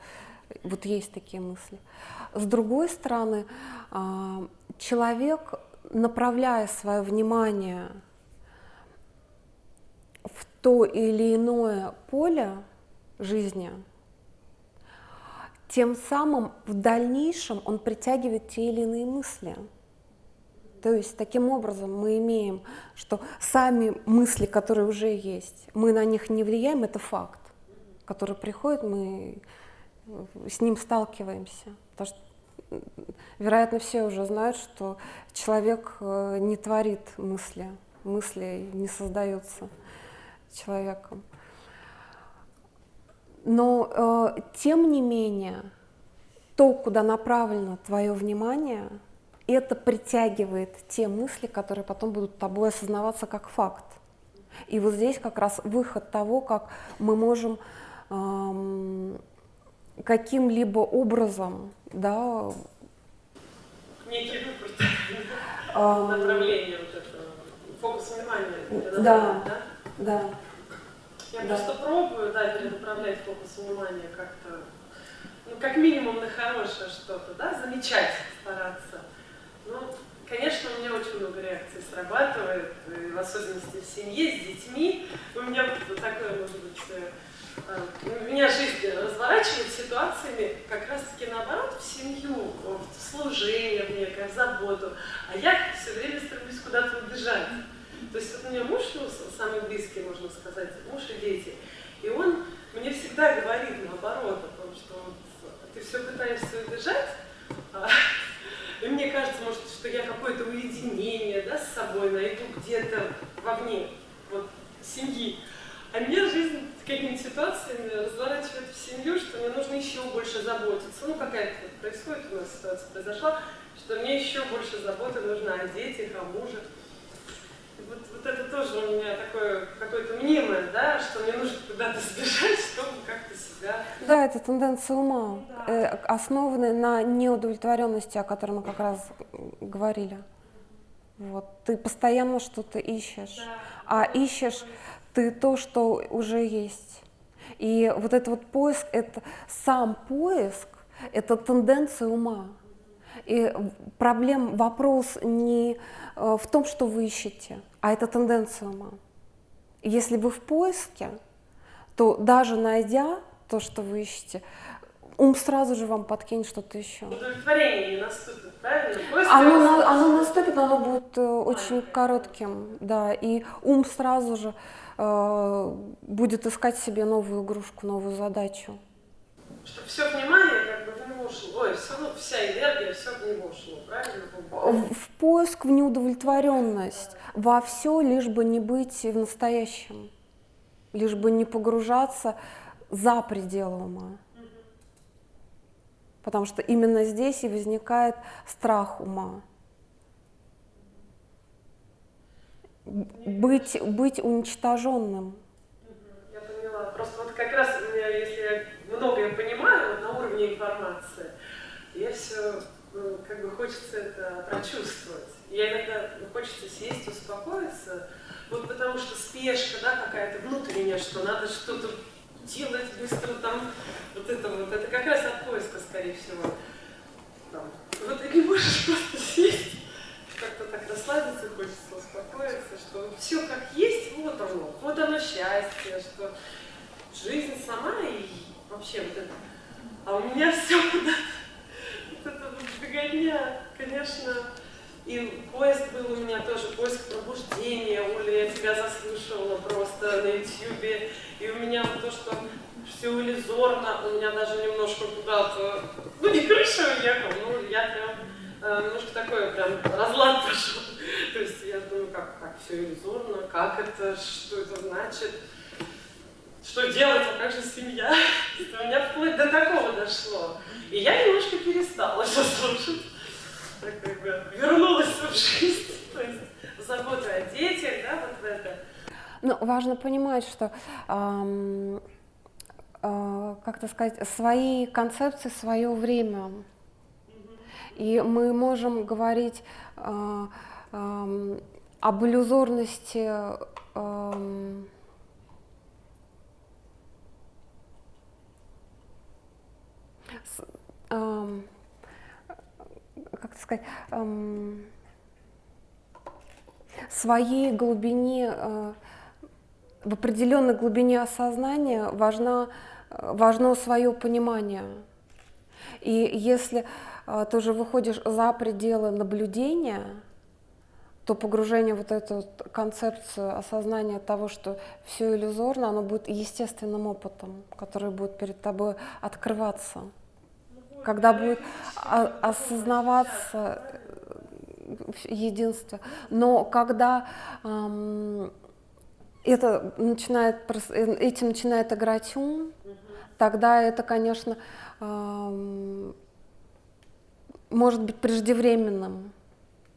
вот есть такие мысли. С другой стороны, а, человек, направляя свое внимание то или иное поле жизни, тем самым в дальнейшем он притягивает те или иные мысли. То есть таким образом мы имеем, что сами мысли, которые уже есть, мы на них не влияем, это факт, который приходит, мы с ним сталкиваемся. Потому что, вероятно, все уже знают, что человек э, не творит мысли, мысли не создаются человеком. Но э, тем не менее, то, куда направлено твое внимание, это притягивает те мысли, которые потом будут тобой осознаваться как факт. И вот здесь как раз выход того, как мы можем эм, каким-либо образом, да, некий выбор эм, направления вот этого, фокус внимания. Да, да, да. Я да. просто пробую, да, перенаправлять фокус внимания как-то, ну, как минимум на хорошее что-то, да, замечать, стараться. Ну, конечно, у меня очень много реакций срабатывает, в особенности в семье, с детьми. У меня вот такое, может быть, э, э, меня жизнь разворачивает ситуациями как раз-таки наоборот в семью, в служение, некое, в заботу. А я все время стремлюсь куда-то убежать. То есть вот у меня муж, ну, самый близкий, можно сказать, муж и дети. И он мне всегда говорит наоборот, о том, что вот, ты все пытаешься убежать, а, и мне кажется, может, что я какое-то уединение да, с собой найду где-то вовне вот, семьи. А меня жизнь какими-то ситуациями разворачивает в семью, что мне нужно еще больше заботиться. Ну, какая-то происходит у нас ситуация произошла, что мне еще больше заботы нужно о детях, о муже вот, вот это тоже у меня такое какое-то мнимое, да, что мне нужно куда-то сбежать, чтобы как-то себя... Да, это тенденция ума, да. э, основанная на неудовлетворенности, о которой мы как раз говорили. Вот, ты постоянно что-то ищешь, да. а ищешь ты то, что уже есть. И вот этот вот поиск, это сам поиск, это тенденция ума. И проблем, вопрос не э, в том, что вы ищете, а это тенденция ума. Если вы в поиске, то даже найдя то, что вы ищете, ум сразу же вам подкинет что-то еще. Удовлетворение наступит, правильно? оно, на, оно наступит, но оно будет э, очень коротким, да, и ум сразу же э, будет искать себе новую игрушку, новую задачу. Чтобы все внимание как бы в него шло, ой, все, ну, вся энергия, все в него шло, правильно? В, поиск, в неудовлетворенность, во все, лишь бы не быть в настоящем, лишь бы не погружаться за пределы ума. Потому что именно здесь и возникает страх ума. Быть, быть уничтоженным. Я поняла. Просто вот как раз если я многое понимаю вот на уровне информации, все, ну, как бы хочется это прочувствовать. Я иногда ну, хочется сесть, успокоиться, вот потому что спешка, да, какая-то внутренняя, что надо что-то делать быстро там, вот это вот, это как раз от поиска, скорее всего. Там. Вот ты не можешь просто сесть, как-то так расслабиться хочется, успокоиться, что все как есть, вот оно, вот оно счастье, что жизнь сама и вообще вот это. А у меня все куда-то, это беготня, конечно, и поиск был у меня тоже, поиск пробуждения, Оля, я тебя заслушивала просто на ютьюбе, и у меня то, что все иллюзорно, у меня даже немножко куда-то, ну не крыша уехал, ну я прям э, немножко такое прям разлад пошел. То есть я думаю, как, как все иллюзорно, как это, что это значит что делать, а как же семья? У меня вплоть до такого дошло. И я немножко перестала все слушать. Так как бы вернулась в жизнь, то есть забота о детях, да, вот в это. Ну, важно понимать, что эм, э, как-то сказать, свои концепции, свое время. И мы можем говорить э, э, об иллюзорности э, эм, как сказать, эм, своей глубине, э, в определенной глубине осознания важно, важно свое понимание. И если э, ты уже выходишь за пределы наблюдения, то погружение вот эту концепцию осознания того, что все иллюзорно, оно будет естественным опытом, который будет перед тобой открываться. Когда будет осознаваться единство. Но когда эм, это начинает, этим начинает играть ум, тогда это, конечно, эм, может быть преждевременным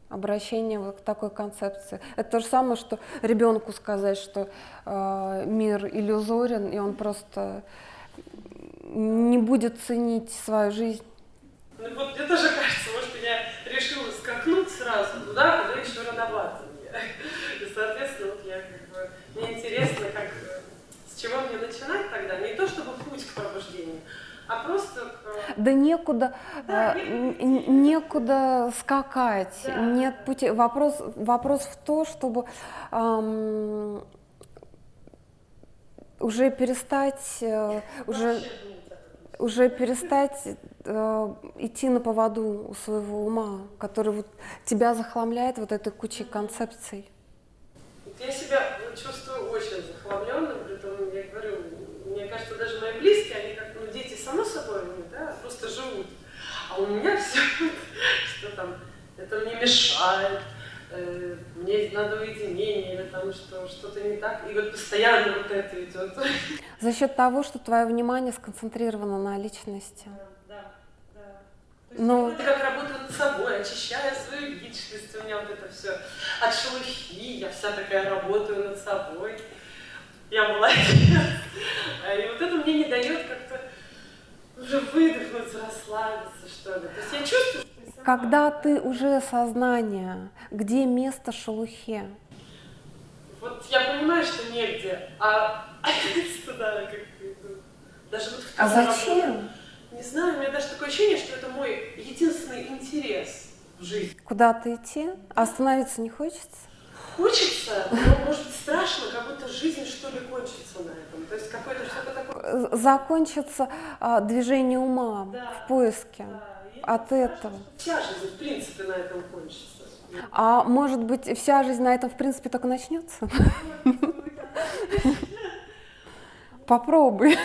обращение вот к такой концепции. Это то же самое, что ребенку сказать, что э, мир иллюзорен, и он просто не будет ценить свою жизнь. Ну вот мне тоже кажется, может, я решила скакнуть сразу туда, куда еще рановато мне. И, соответственно, вот я как бы, мне интересно, как, с чего мне начинать тогда, не то чтобы путь к пробуждению, а просто... Да некуда, да, э, некуда скакать, да. нет пути. Вопрос, вопрос в том, чтобы эм, уже перестать, э, уже, уже перестать э, идти на поводу у своего ума, который вот тебя захламляет вот этой кучей концепций. Я себя чувствую очень захламленным, при том, я говорю, мне кажется, даже мои близкие, они как ну, дети само собой, да, просто живут. А у меня все, что там, это мне мешает, э, мне надо уединение, или там что, что-то не так. И вот постоянно вот это идет. За счет того, что твое внимание сконцентрировано на личности. Да, да. Но... Это как работа над собой, очищая свою личность, у меня вот это все от шелухи, я вся такая работаю над собой я молодец. И вот это мне не дает как-то уже выдохнуть, расслабиться, что ли. То есть я чувствую. Когда ты уже сознание, где место шелухе? Вот я понимаю, что негде, а туда как. Даже вот а зачем? Работу, не знаю, у меня даже такое ощущение, что это мой единственный интерес в жизни. Куда-то идти? А остановиться не хочется? хочется, но может быть страшно, как будто жизнь что ли кончится на этом. То есть какое-то что-то такое. Закончится а, движение ума да, в поиске да. От этого. Вся жизнь в принципе на этом кончится. А может быть вся жизнь на этом в принципе только начнется? Попробуй.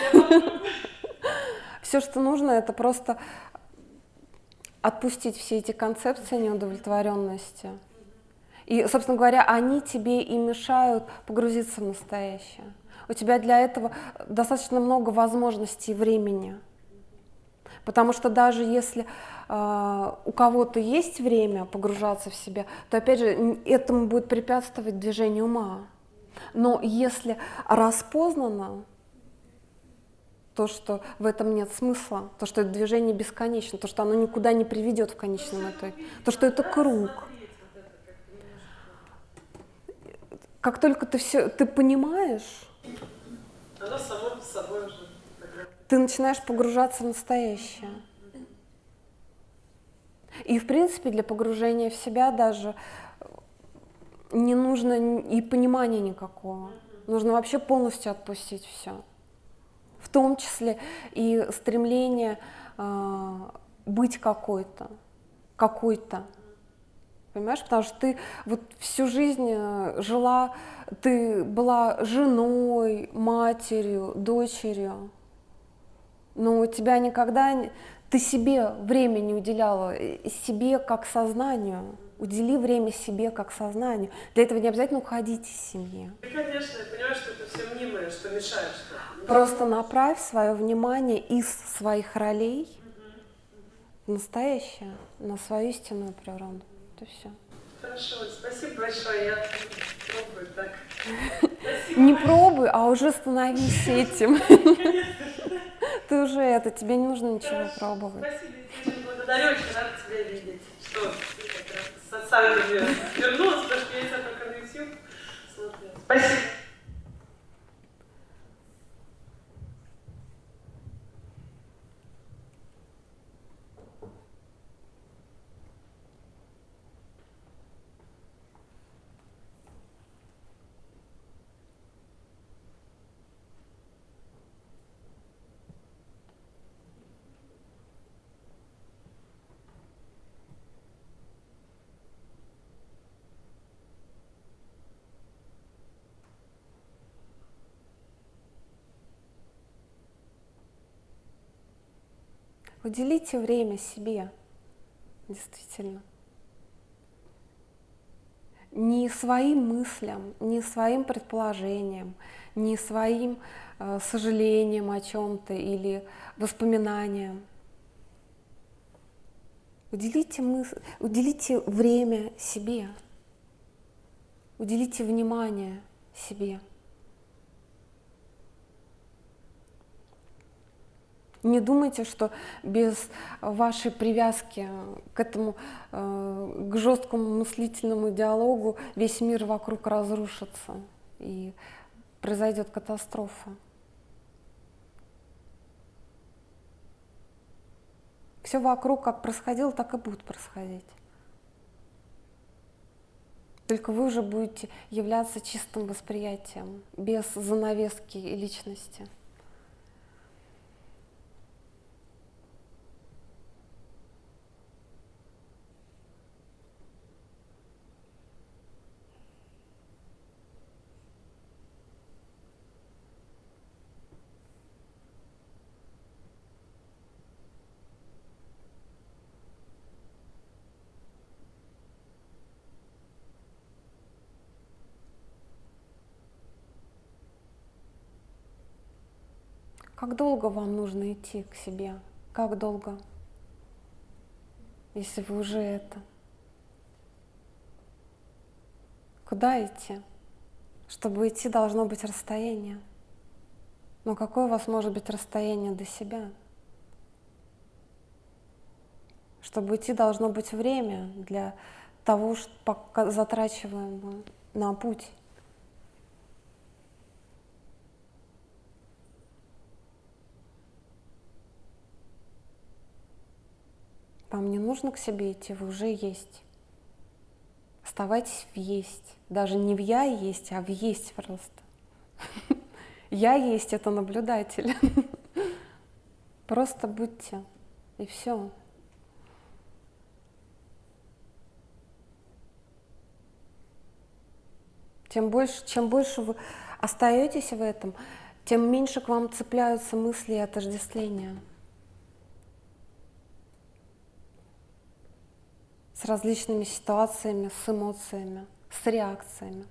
Все, что нужно, это просто отпустить все эти концепции неудовлетворенности. И, собственно говоря, они тебе и мешают погрузиться в настоящее. У тебя для этого достаточно много возможностей и времени. Потому что даже если э, у кого-то есть время погружаться в себя, то опять же этому будет препятствовать движение ума. Но если распознано то, что в этом нет смысла, то, что это движение бесконечно, то, что оно никуда не приведет в конечном итоге, то, что это круг. как только ты все, ты понимаешь, оно само собой уже. Ты начинаешь погружаться в настоящее. И в принципе для погружения в себя даже не нужно и понимания никакого. Нужно вообще полностью отпустить все. В том числе и стремление э, быть какой-то, какой-то. Понимаешь, потому что ты вот всю жизнь э, жила, ты была женой, матерью, дочерью, но у тебя никогда, ты себе время не уделяла, э, себе как сознанию. Удели время себе как сознанию. Для этого не обязательно уходить из семьи. Конечно, я понимаю, что это все мнимое, что мешает. Что... Просто направь свое внимание из своих ролей в настоящее, на свою истинную природу это все. Хорошо, спасибо большое, я пробую так. Не пробуй, а уже становись этим. Ты уже это, тебе не нужно ничего пробовать. Спасибо, я благодарю, очень рада тебя видеть. Что ты как раз с вернулась, потому что я тебя только на YouTube смотрела. Спасибо. Уделите время себе, действительно. Не своим мыслям, не своим предположениям, не своим э, сожалением о чем-то или воспоминаниям. Уделите, мыс... уделите время себе, уделите внимание себе. Не думайте, что без вашей привязки к этому, э, к жесткому мыслительному диалогу весь мир вокруг разрушится и произойдет катастрофа. Все вокруг как происходило, так и будет происходить. Только вы уже будете являться чистым восприятием, без занавески личности. Как долго вам нужно идти к себе? Как долго? Если вы уже это. Куда идти? Чтобы идти, должно быть расстояние. Но какое у вас может быть расстояние до себя? Чтобы идти, должно быть время для того, что затрачиваем на путь. Вам не нужно к себе идти, вы уже есть. Оставайтесь в есть. Даже не в я есть, а в есть просто. Я есть это наблюдатель. Просто будьте. И все. Тем больше, чем больше вы остаетесь в этом, тем меньше к вам цепляются мысли и отождествления. С различными ситуациями, с эмоциями, с реакциями.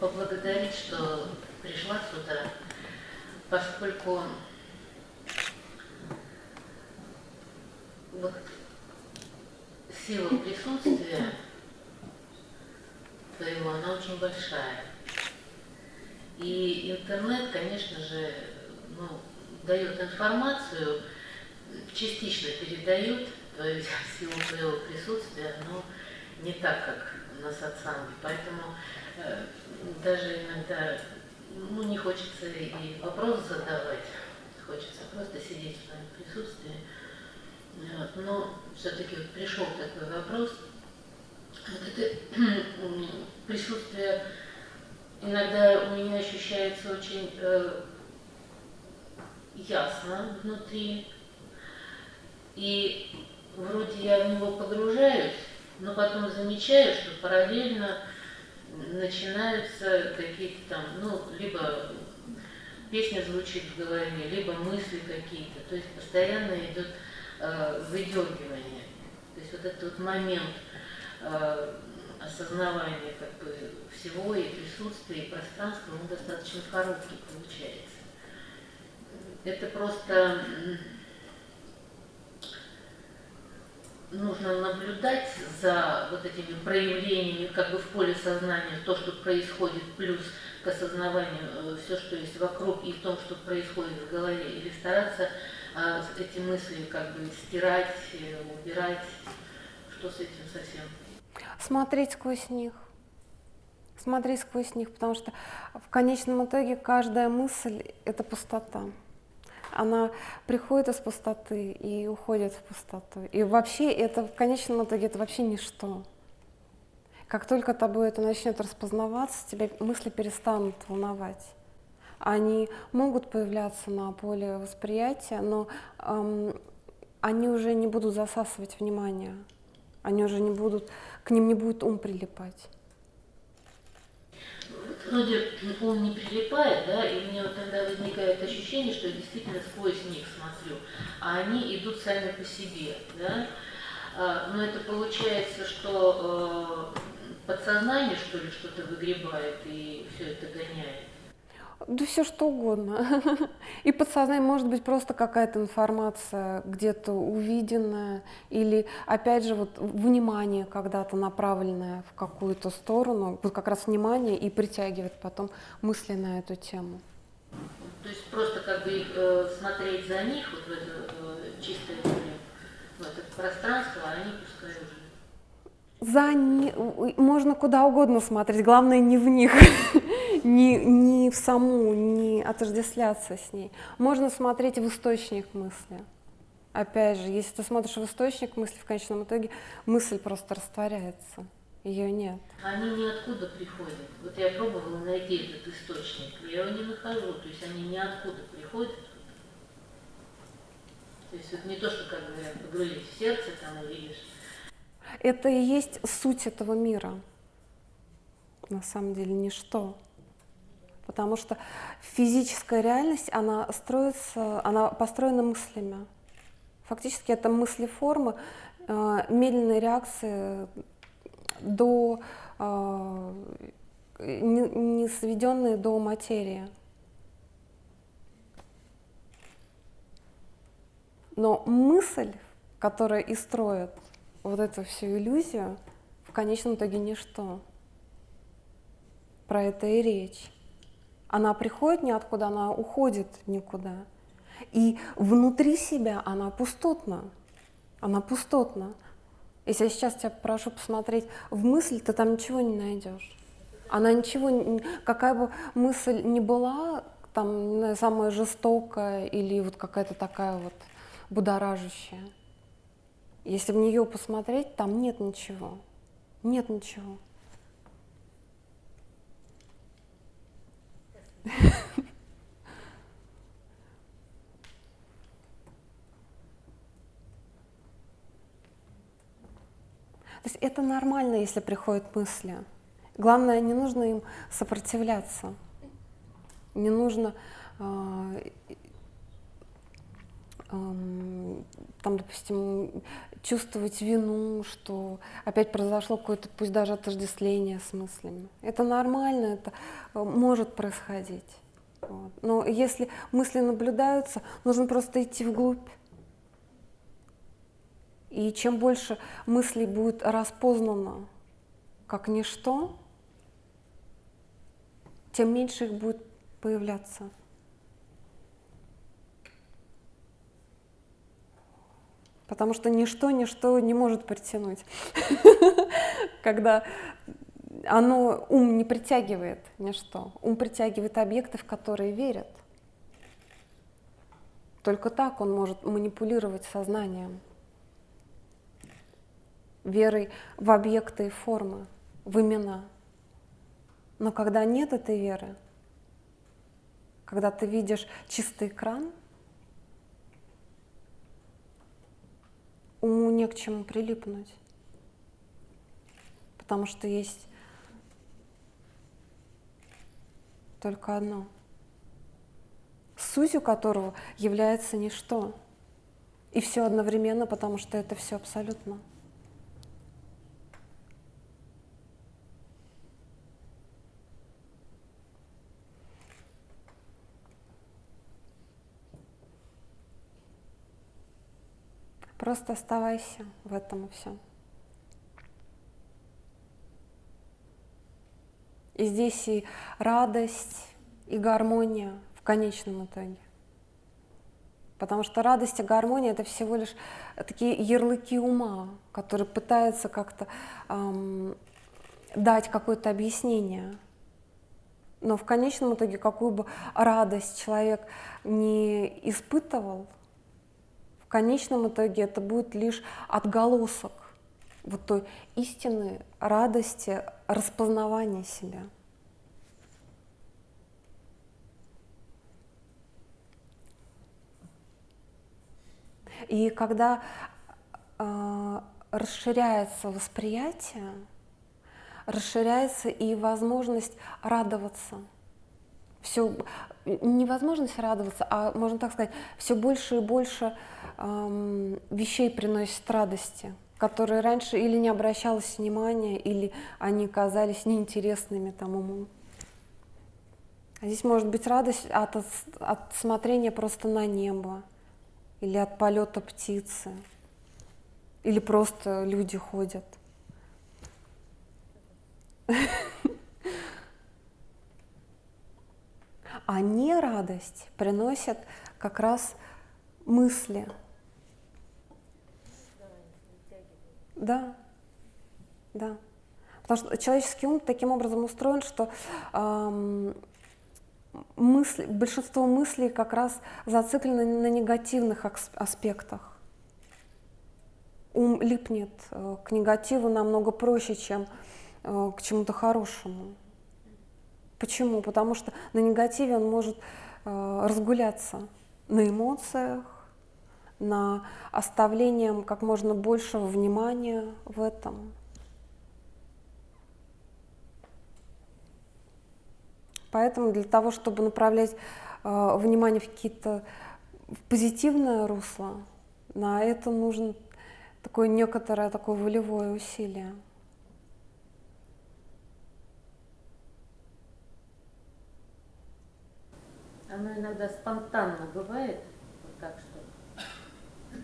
Поблагодарить, что пришла сюда, поскольку вот сила присутствия твоего, она очень большая. И интернет, конечно же, ну, дает информацию, частично передает твою силу твоего присутствия, но не так, как на сатсанге. Поэтому э, даже иногда ну, не хочется и вопрос задавать, хочется просто сидеть в твоем присутствии. Вот. Но все-таки вот пришел такой вопрос. Вот это присутствие иногда у меня ощущается очень э, ясно внутри. И вроде я в него погружаюсь, но потом замечаю, что параллельно начинаются какие-то там, ну, либо песня звучит в голове, либо мысли какие-то. То есть постоянно идет э, выдергивание. То есть вот этот вот момент э, осознавания как бы всего и присутствия, и пространства, он достаточно короткий получается. Это просто нужно наблюдать за вот этими проявлениями как бы в поле сознания, то, что происходит, плюс к осознаванию э, все, что есть вокруг, и в том, что происходит в голове, или стараться а, эти мысли как бы стирать, э, убирать, что с этим совсем? Смотреть сквозь них. Смотреть сквозь них, потому что в конечном итоге каждая мысль — это пустота она приходит из пустоты и уходит в пустоту. И вообще это в конечном итоге это вообще ничто. Как только тобой это начнет распознаваться, тебя мысли перестанут волновать. Они могут появляться на поле восприятия, но эм, они уже не будут засасывать внимание. Они уже не будут, к ним не будет ум прилипать вроде он не прилипает, да, и у меня вот тогда возникает ощущение, что я действительно сквозь них смотрю, а они идут сами по себе, да. А, но это получается, что э, подсознание, что ли, что-то выгребает и все это гоняет. Да все что угодно. И подсознание может быть просто какая-то информация где-то увиденная, или опять же вот внимание когда-то направленное в какую-то сторону, вот как раз внимание и притягивает потом мысли на эту тему. То есть просто как бы э, смотреть за них, вот в это э, чистое в это пространство, а они пускай уже за не, можно куда угодно смотреть, главное не в них, не, не в саму, не отождествляться с ней. Можно смотреть в источник мысли. Опять же, если ты смотришь в источник мысли, в конечном итоге мысль просто растворяется, ее нет. Они ниоткуда приходят. Вот я пробовала найти этот источник, я его не нахожу, то есть они ниоткуда приходят. То есть это не то, что, как говорят, погрузить в сердце там и это и есть суть этого мира. На самом деле ничто. Потому что физическая реальность, она строится, она построена мыслями. Фактически это мыслеформы, э, медленные реакции до, э, не, не сведенные до материи. Но мысль, которая и строит вот эту всю иллюзию в конечном итоге ничто. Про это и речь. Она приходит ниоткуда, она уходит никуда. И внутри себя она пустотна. Она пустотна. Если я сейчас тебя прошу посмотреть в мысль, ты там ничего не найдешь. Она ничего, какая бы мысль ни была, там самая жестокая или вот какая-то такая вот будоражащая, если в нее посмотреть, там нет ничего. Нет ничего. То есть это нормально, если приходят мысли. Главное, не нужно им сопротивляться. Не нужно э, эм, там, допустим, чувствовать вину, что опять произошло какое-то, пусть даже отождествление с мыслями. Это нормально, это э, может происходить. Вот. Но если мысли наблюдаются, нужно просто идти вглубь. И чем больше мыслей будет распознано как ничто, тем меньше их будет появляться. Потому что ничто, ничто не может притянуть. Когда оно, ум не притягивает ничто. Ум притягивает объекты, в которые верят. Только так он может манипулировать сознанием. Верой в объекты и формы, в имена. Но когда нет этой веры, когда ты видишь чистый экран – уму не к чему прилипнуть. Потому что есть только одно, сутью которого является ничто. И все одновременно, потому что это все абсолютно. Просто оставайся в этом и все. И здесь и радость, и гармония в конечном итоге. Потому что радость и гармония это всего лишь такие ярлыки ума, которые пытаются как-то эм, дать какое-то объяснение. Но в конечном итоге, какую бы радость человек не испытывал, в конечном итоге это будет лишь отголосок вот той истины, радости, распознавания себя. И когда э, расширяется восприятие, расширяется и возможность радоваться. Все невозможность радоваться, а можно так сказать, все больше и больше эм, вещей приносит радости, которые раньше или не обращалось внимания, или они казались неинтересными тому уму. А здесь может быть радость от, от смотрения просто на небо, или от полета птицы, или просто люди ходят. А не радость приносят как раз мысли, Да, да. Потому что человеческий ум таким образом устроен, что эм, мысли, большинство мыслей как раз зациклены на негативных аспектах. Ум липнет э, к негативу намного проще, чем э, к чему-то хорошему. Почему? Потому что на негативе он может э, разгуляться на эмоциях, на оставлением как можно большего внимания в этом. Поэтому для того, чтобы направлять э, внимание в какие-то в позитивное русло, на это нужно такое некоторое такое волевое усилие. Оно иногда спонтанно бывает, вот так что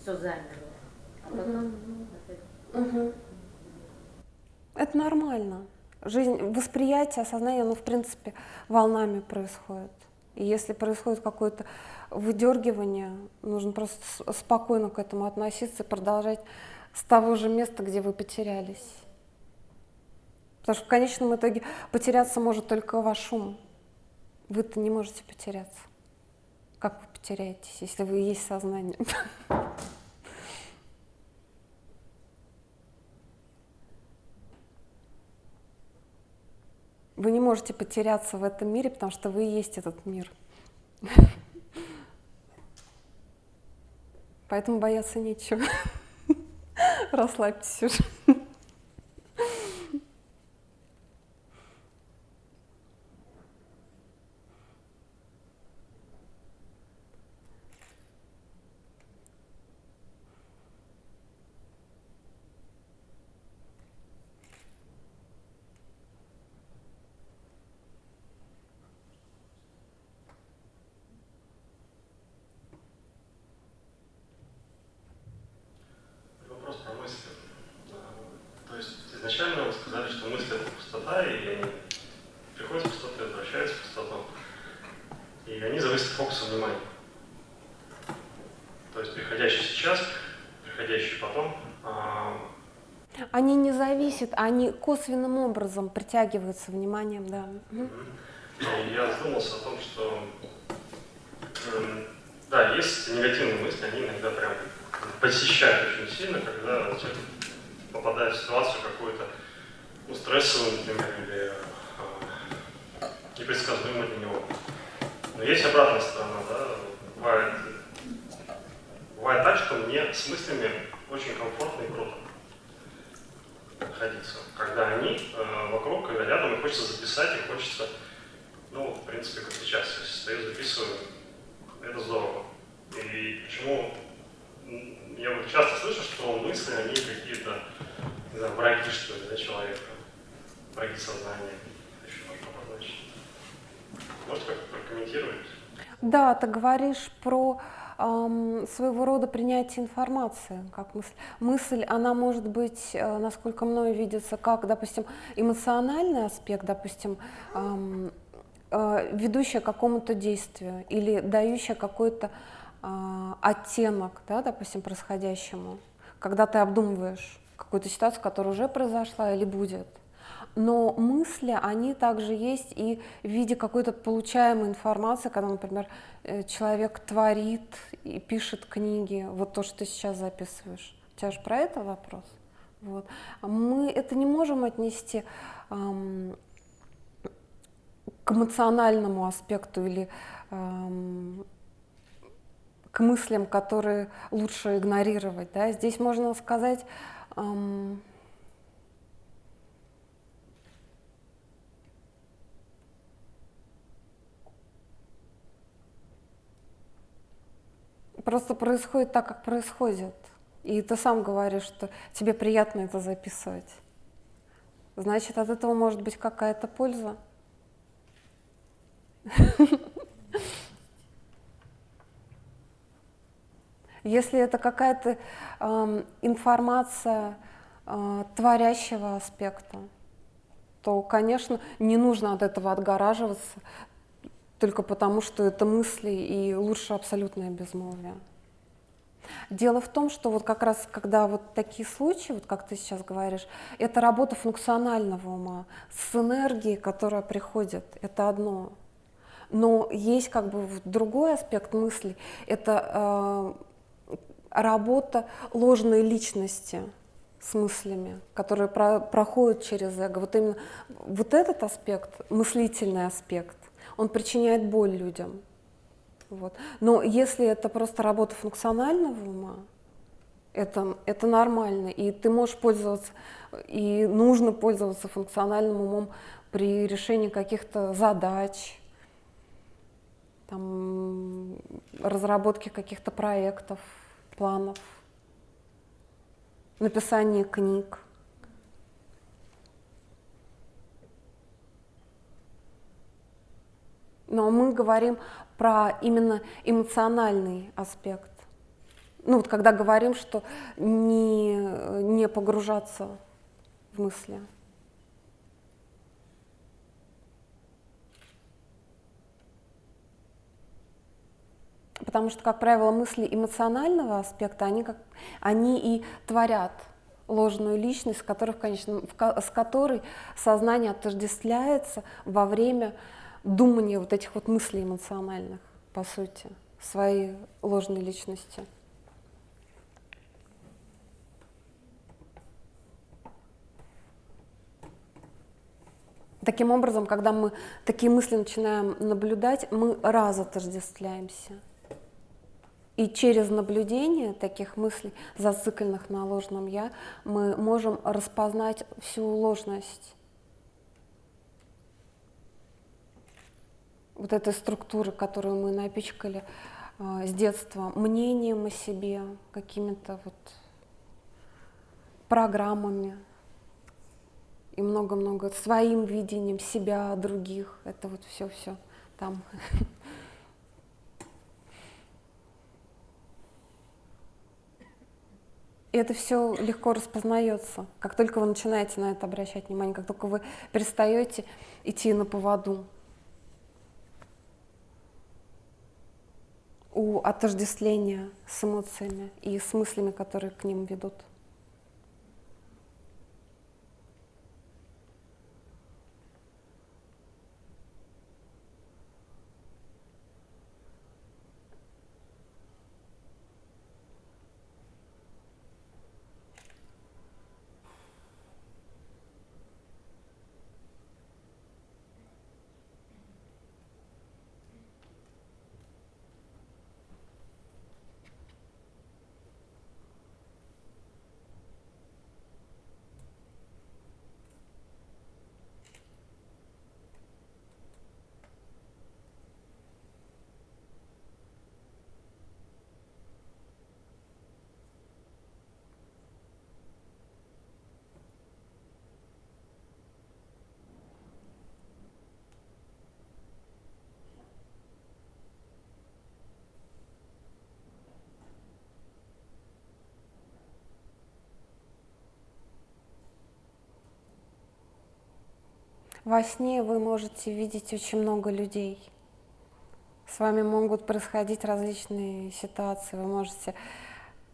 все замерло. А потом угу. Это нормально. Жизнь, восприятие, осознание, оно в принципе волнами происходит. И если происходит какое-то выдергивание, нужно просто спокойно к этому относиться и продолжать с того же места, где вы потерялись. Потому что в конечном итоге потеряться может только ваш ум. Вы-то не можете потеряться. Как вы потеряетесь, если вы есть сознание? Вы не можете потеряться в этом мире, потому что вы и есть этот мир. Поэтому бояться нечего. Расслабьтесь уже. Они косвенным образом притягиваются вниманием, да. И я задумался о том, что эм, да, есть негативные мысли, они иногда прям посещают очень сильно, когда человек в ситуацию какую-то ну, стрессовую, например, или э, непредсказуемую для него. Но есть обратная сторона, да, бывает, бывает так, что мне с мыслями очень комфортно и круто находиться, когда они э, вокруг, когда рядом, и хочется записать, и хочется, ну, в принципе, как сейчас, я стою, записываю, это здорово. И почему я вот часто слышу, что мысли, они какие-то, не знаю, враги, что ли, да, человека, враги сознания, еще можно обозначить. Можете как-то прокомментировать? Да, ты говоришь про своего рода принятие информации, как мысль. Мысль, она может быть, э, насколько мною видится, как, допустим, эмоциональный аспект, допустим, э, ведущая к какому-то действию или дающая какой-то а, оттенок, да, допустим, происходящему, когда ты обдумываешь какую-то ситуацию, которая уже произошла или будет. Но мысли, они также есть и в виде какой-то получаемой информации, когда, например, э, человек творит и пишет книги, вот то, что ты сейчас записываешь. У тебя же про это вопрос? Вот. Мы это не можем отнести ам, к эмоциональному аспекту или ам, к мыслям, которые лучше игнорировать. Да? Здесь можно сказать, ам, просто происходит так, как происходит. И ты сам говоришь, что тебе приятно это записывать. Значит, от этого может быть какая-то польза. Если это какая-то эм, информация э, творящего аспекта, то, конечно, не нужно от этого отгораживаться только потому, что это мысли и лучше абсолютное безмолвие. Дело в том, что вот как раз когда вот такие случаи, вот как ты сейчас говоришь, это работа функционального ума с энергией, которая приходит, это одно. Но есть как бы другой аспект мысли, это э, работа ложной личности с мыслями, которые про, проходят через эго. Вот именно вот этот аспект, мыслительный аспект, он причиняет боль людям. Вот. Но если это просто работа функционального ума, это, это нормально, и ты можешь пользоваться, и нужно пользоваться функциональным умом при решении каких-то задач, там, разработке каких-то проектов, планов, написании книг. Но мы говорим про именно эмоциональный аспект. Ну вот когда говорим, что не, не погружаться в мысли. Потому что, как правило, мысли эмоционального аспекта, они, как, они и творят ложную личность, с которой, конечно, с которой сознание отождествляется во время думание вот этих вот мыслей эмоциональных, по сути, своей ложной личности. Таким образом, когда мы такие мысли начинаем наблюдать, мы раз отождествляемся. И через наблюдение таких мыслей, зацикленных на ложном «я», мы можем распознать всю ложность вот этой структуры, которую мы напичкали э, с детства, мнением о себе, какими-то вот программами и много-много своим видением себя, других. Это вот все-все там. И это все легко распознается, как только вы начинаете на это обращать внимание, как только вы перестаете идти на поводу у отождествления с эмоциями и с мыслями, которые к ним ведут. Во сне вы можете видеть очень много людей. С вами могут происходить различные ситуации, вы можете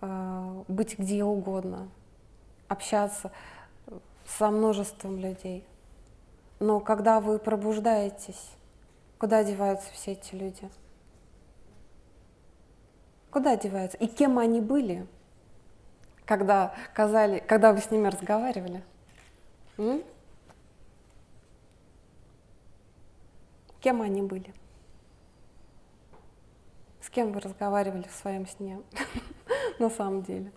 э, быть где угодно, общаться со множеством людей. Но когда вы пробуждаетесь, куда деваются все эти люди? Куда деваются? И кем они были, когда, казали, когда вы с ними разговаривали? М? Кем они были? С кем вы разговаривали в своем сне на самом деле?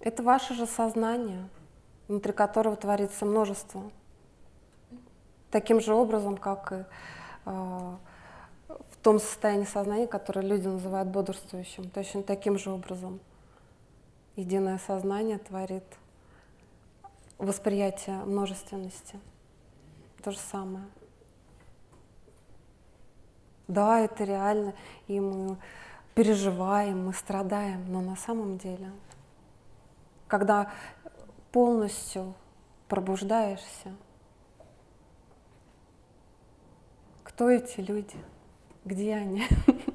Это ваше же сознание, внутри которого творится множество. Таким же образом, как и э, в том состоянии сознания, которое люди называют бодрствующим, точно таким же образом единое сознание творит восприятие множественности. То же самое. Да, это реально, и мы переживаем, мы страдаем, но на самом деле, когда полностью пробуждаешься, кто эти люди, где они?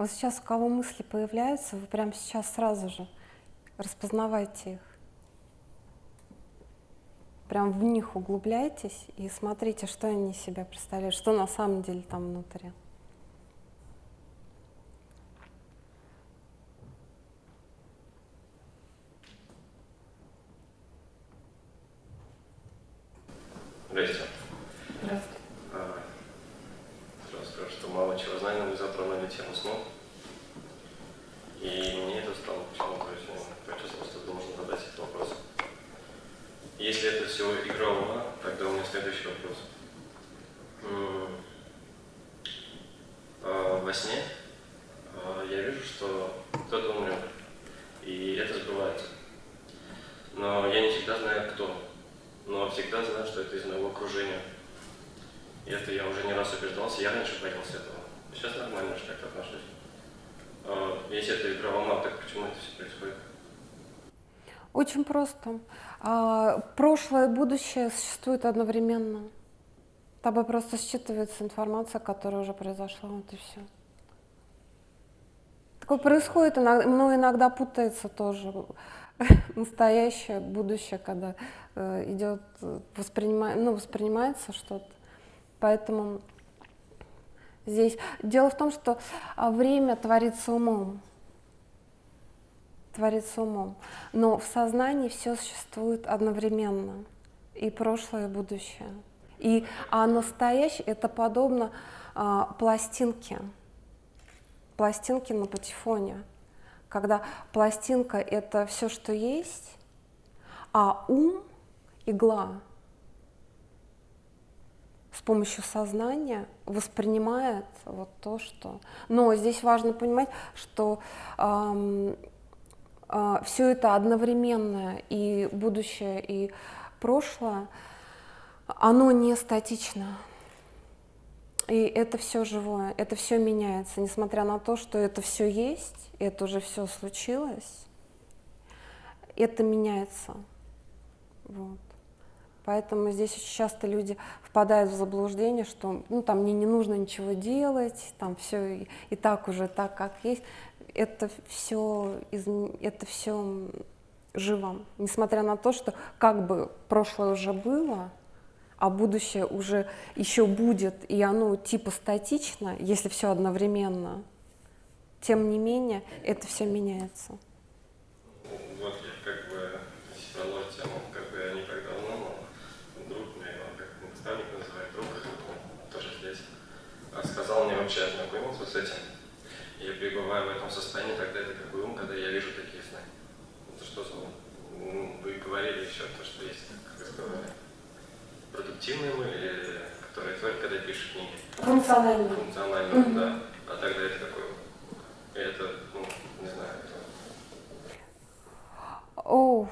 Вот сейчас у кого мысли появляются, вы прямо сейчас сразу же распознавайте их. Прям в них углубляйтесь и смотрите, что они себя представляют, что на самом деле там внутри. Здрасте. Здравствуйте. А, сразу скажу, что мало чего знаю, но вы затронули тему снов. И мне это стало почему-то очень почувствовал, что нужно задать этот вопрос. Если это все игра ума, тогда у меня следующий вопрос. А, во сне а, я вижу, что кто-то умрет, и это сбывается. Но я не всегда знаю, кто но всегда знаю, что это из моего окружения. И это я уже не раз убеждался, я раньше боялся этого. Сейчас нормально же как-то отношусь. э, если это игра ума, так почему это все происходит? Просто. А, прошлое и будущее существуют одновременно. Тобой просто считывается информация, которая уже произошла, вот и все. Такое происходит, иногда, но иногда путается тоже настоящее, будущее, когда э, идет, воспринима, ну, воспринимается что-то. Поэтому здесь дело в том, что а, время творится умом. Творится умом. Но в сознании все существует одновременно. И прошлое, и будущее. И, а настоящее это подобно а, пластинке. Пластинке на патефоне. Когда пластинка это все, что есть, а ум игла с помощью сознания воспринимает вот то, что... Но здесь важно понимать, что эм, все это одновременное, и будущее, и прошлое, оно не статично. И это все живое, это все меняется, несмотря на то, что это все есть, это уже все случилось, это меняется. Вот. Поэтому здесь очень часто люди впадают в заблуждение, что ну, там мне не нужно ничего делать, там все и, и так уже так, как есть. Это все, это все живо, несмотря на то, что как бы прошлое уже было, а будущее уже еще будет, и оно типа статично, если все одновременно, тем не менее это все меняется. Вот я как бы вернул тему, как бы не так давно, но друг мне, он как наставник называет, тоже здесь, а сказал мне вообще ознакомился с этим. Пребываю в этом состоянии, тогда это как бы ум, когда я вижу такие сны. Это что за ум? Вы говорили еще то, что есть, как вы сказали продуктивные мы или которые творят, когда пишут книги? Функциональные. Функциональные, mm-hmm. да. А тогда это какой? Это, ну, не знаю. Это... О,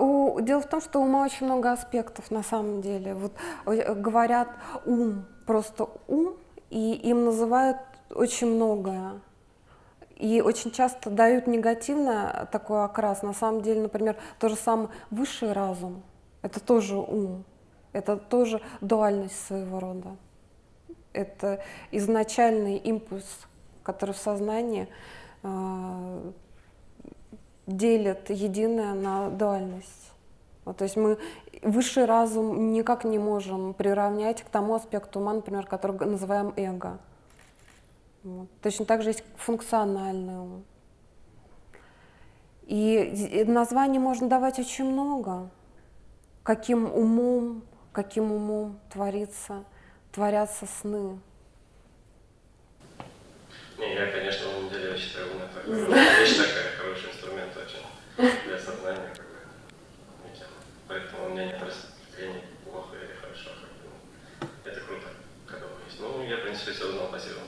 у, дело в том, что ума очень много аспектов на самом деле. Вот э, говорят ум, просто ум, и им называют очень многое. И очень часто дают негативно такой окрас. На самом деле, например, то же самое высший разум, это тоже ум. Это тоже дуальность своего рода. Это изначальный импульс, который в сознании э, делит единое на дуальность. Вот, то есть мы высший разум никак не можем приравнять к тому аспекту ума, например, который называем эго. Вот. Точно так же есть функциональный ум. И названий можно давать очень много. Каким умом каким умом творится, творятся сны. Не, я, конечно, на самом деле, я считаю, ум это вещь такая, хороший инструмент очень для сознания, как бы, Поэтому у меня нет распределения плохо или хорошо, как бы. Это круто, когда он есть. Принципе, все узнал, спасибо.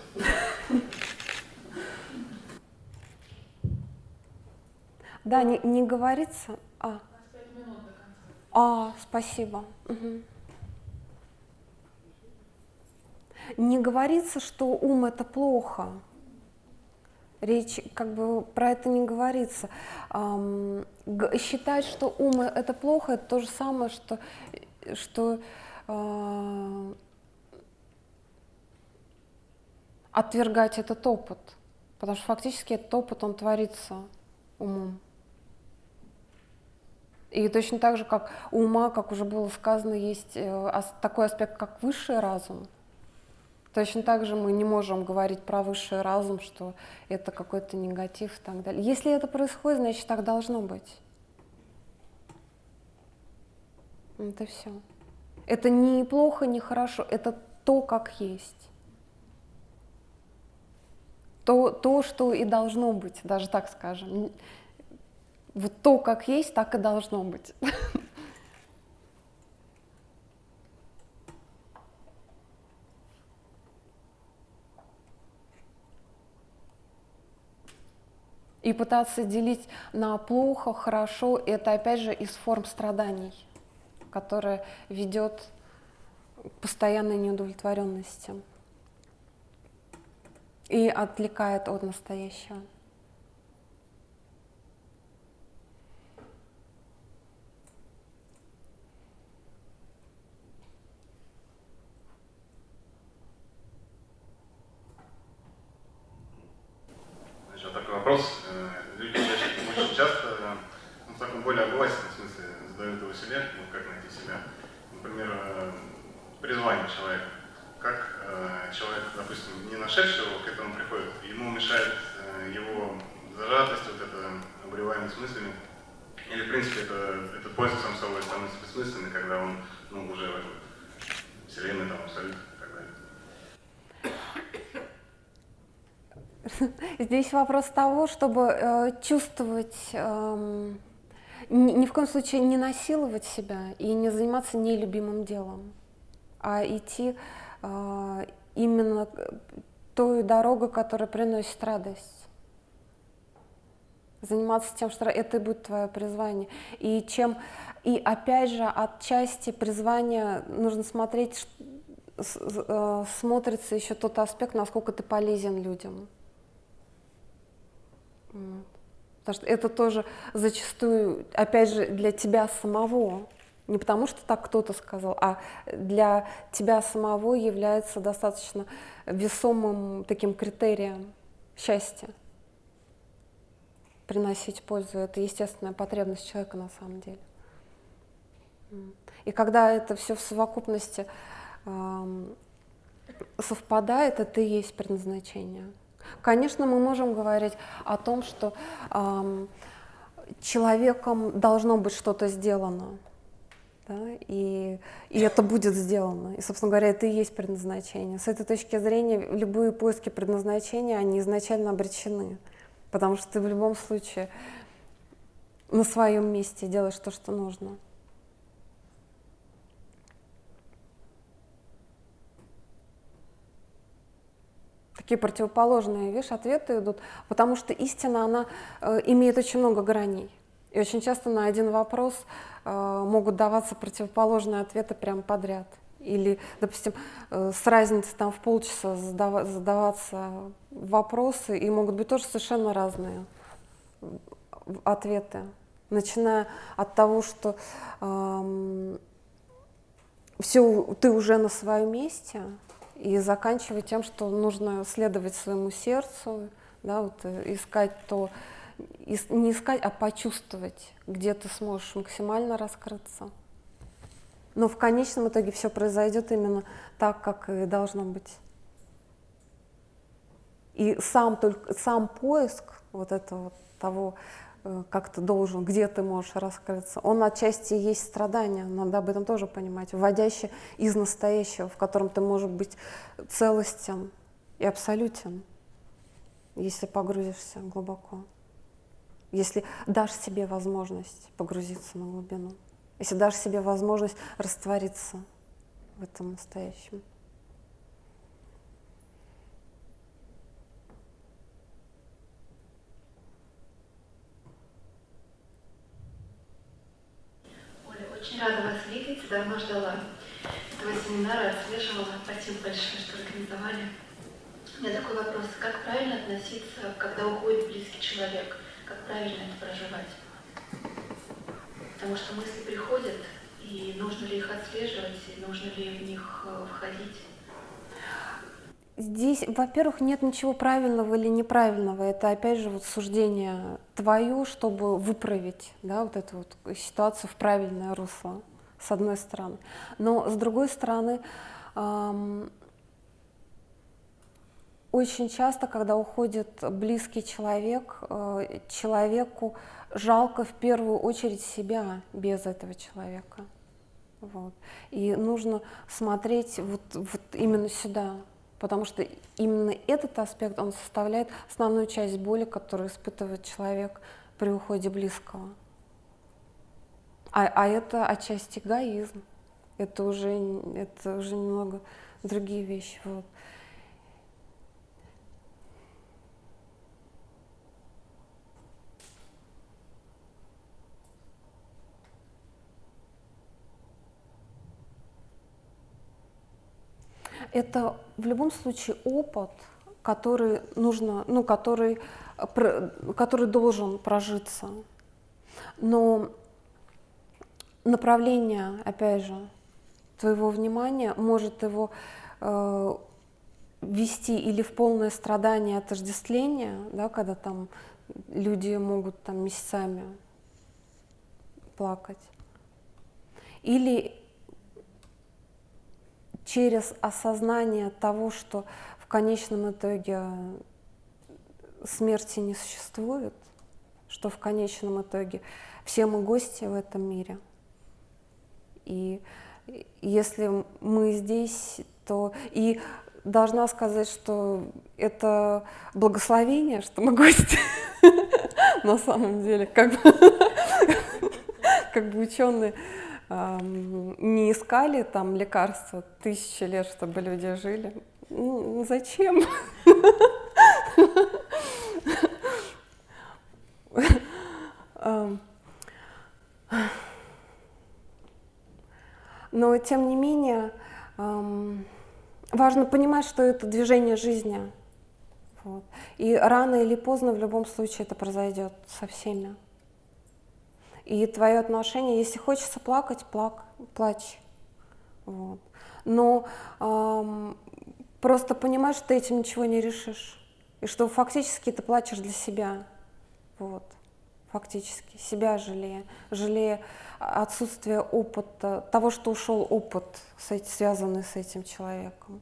Да, не, не говорится. А. А, спасибо. Угу. Не говорится, что ум это плохо. Речь как бы про это не говорится. Эм, считать, что ум это плохо, это то же самое, что, что э, отвергать этот опыт. Потому что фактически этот опыт, он творится умом. И точно так же, как у ума, как уже было сказано, есть э, такой аспект, как высший разум. Точно так же мы не можем говорить про высший разум, что это какой-то негатив и так далее. Если это происходит, значит так должно быть. Это все. Это не плохо, не хорошо, это то, как есть. То, то, что и должно быть, даже так скажем. Вот то, как есть, так и должно быть. И пытаться делить на плохо, хорошо, это опять же из форм страданий, которая ведет к постоянной неудовлетворенности. И отвлекает от настоящего. Значит, такой вопрос. Э, люди очень часто ну, в таком более обывательном смысле задают его себе, ну, как найти себя. Например, э, призвание человека. Э, человек, допустим, не нашедший его, к этому приходит, ему мешает его зажатость, вот это обреваемость мыслями. Или, в принципе, это, это поиск сам собой становится бессмысленным, когда он ну, уже в этом вселенной, там, абсолютно. Здесь вопрос того, чтобы э, чувствовать, э, ни, ни в коем случае не насиловать себя и не заниматься нелюбимым делом, а идти э, именно той дорогой, которая приносит радость. Заниматься тем, что это и будет твое призвание. И чем и опять же, отчасти призвания нужно смотреть, э, смотрится еще тот аспект, насколько ты полезен людям. Потому что это тоже зачастую, опять же, для тебя самого. Не потому что так кто-то сказал, а для тебя самого является достаточно весомым таким критерием счастья. Приносить пользу – это естественная потребность человека на самом деле. И когда это все в совокупности э, совпадает, это и есть предназначение. Конечно, мы можем говорить о том, что э, человеком должно быть что-то сделано, да, и, и это будет сделано. И, собственно говоря, это и есть предназначение. С этой точки зрения любые поиски предназначения, они изначально обречены, потому что ты в любом случае на своем месте делаешь то, что нужно. такие противоположные, видишь, ответы идут, потому что истина, она э, имеет очень много граней. И очень часто на один вопрос э, могут даваться противоположные ответы прямо подряд. Или, допустим, э, с разницей там в полчаса задав задаваться вопросы, и могут быть тоже совершенно разные ответы. Начиная от того, что э, все, ты уже на своем месте, и заканчивать тем, что нужно следовать своему сердцу, да, вот, э, искать то, не искать, а почувствовать, где ты сможешь максимально раскрыться. Но в конечном итоге все произойдет именно так, как и должно быть. И сам, только, сам поиск вот этого того, Э, как ты должен, где ты можешь раскрыться. Он отчасти есть страдание, надо об этом тоже понимать, вводящее из настоящего, в котором ты можешь быть целостен и абсолютен, если погрузишься глубоко. Если дашь себе возможность погрузиться на глубину, если дашь себе возможность раствориться в этом настоящем. Очень рада вас видеть, давно ждала этого семинара, отслеживала. Спасибо большое, что организовали. У меня такой вопрос. Как правильно относиться, когда уходит близкий человек? Как правильно это проживать? Потому что мысли приходят, и нужно ли их отслеживать, и нужно ли в них э, входить? Здесь, во-первых, нет ничего правильного или неправильного. Это, опять же, вот суждение твое, чтобы выправить да, вот эту вот ситуацию в правильное русло, с одной стороны. Но, с другой стороны, эм, очень часто, когда уходит близкий человек, э, человеку жалко в первую очередь себя без этого человека. Вот. И нужно смотреть вот, вот именно сюда, потому что именно этот аспект, он составляет основную часть боли, которую испытывает человек при уходе близкого. А, а это отчасти эгоизм, это уже, это уже немного другие вещи. Вот. Это в любом случае опыт, который нужно, ну, который, который должен прожиться. Но направление, опять же, твоего внимания может его э, вести или в полное страдание отождествления, да, когда там люди могут там месяцами плакать, или через осознание того, что в конечном итоге смерти не существует, что в конечном итоге все мы гости в этом мире. И если мы здесь, то и должна сказать, что это благословение, что мы гости на самом деле, как бы, ученые не искали там лекарства тысячи лет, чтобы люди жили. Ну, зачем? Но тем не менее важно понимать, что это движение жизни. Вот. И рано или поздно в любом случае это произойдет со всеми. И твое отношение, если хочется плакать, плак, плачь. Вот. Но эм, просто понимаешь, что ты этим ничего не решишь. И что фактически ты плачешь для себя. Вот. Фактически. Себя жалея. Жалея отсутствие опыта, того, что ушел опыт, связанный с этим человеком.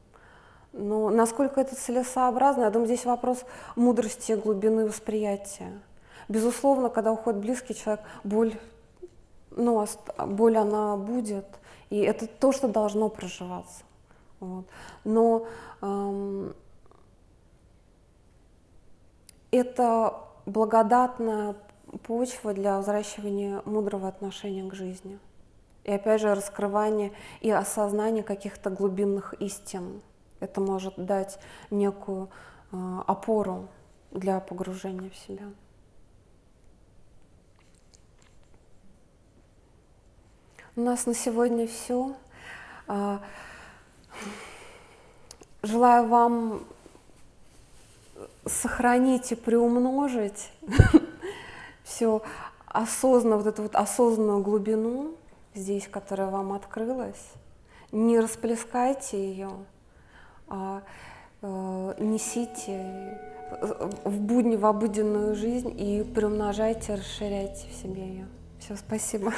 Но насколько это целесообразно, я думаю, здесь вопрос мудрости, глубины восприятия. Безусловно, когда уходит близкий человек, боль, ну, боль она будет, и это то, что должно проживаться. Вот. Но эм, это благодатная почва для взращивания мудрого отношения к жизни. И опять же раскрывание и осознание каких-то глубинных истин. Это может дать некую э, опору для погружения в себя. У нас на сегодня все. А, желаю вам сохранить и приумножить все осознанно, вот эту вот осознанную глубину здесь, которая вам открылась. Не расплескайте ее, а э, несите в будни, в обыденную жизнь и приумножайте, расширяйте в себе ее. Все, спасибо.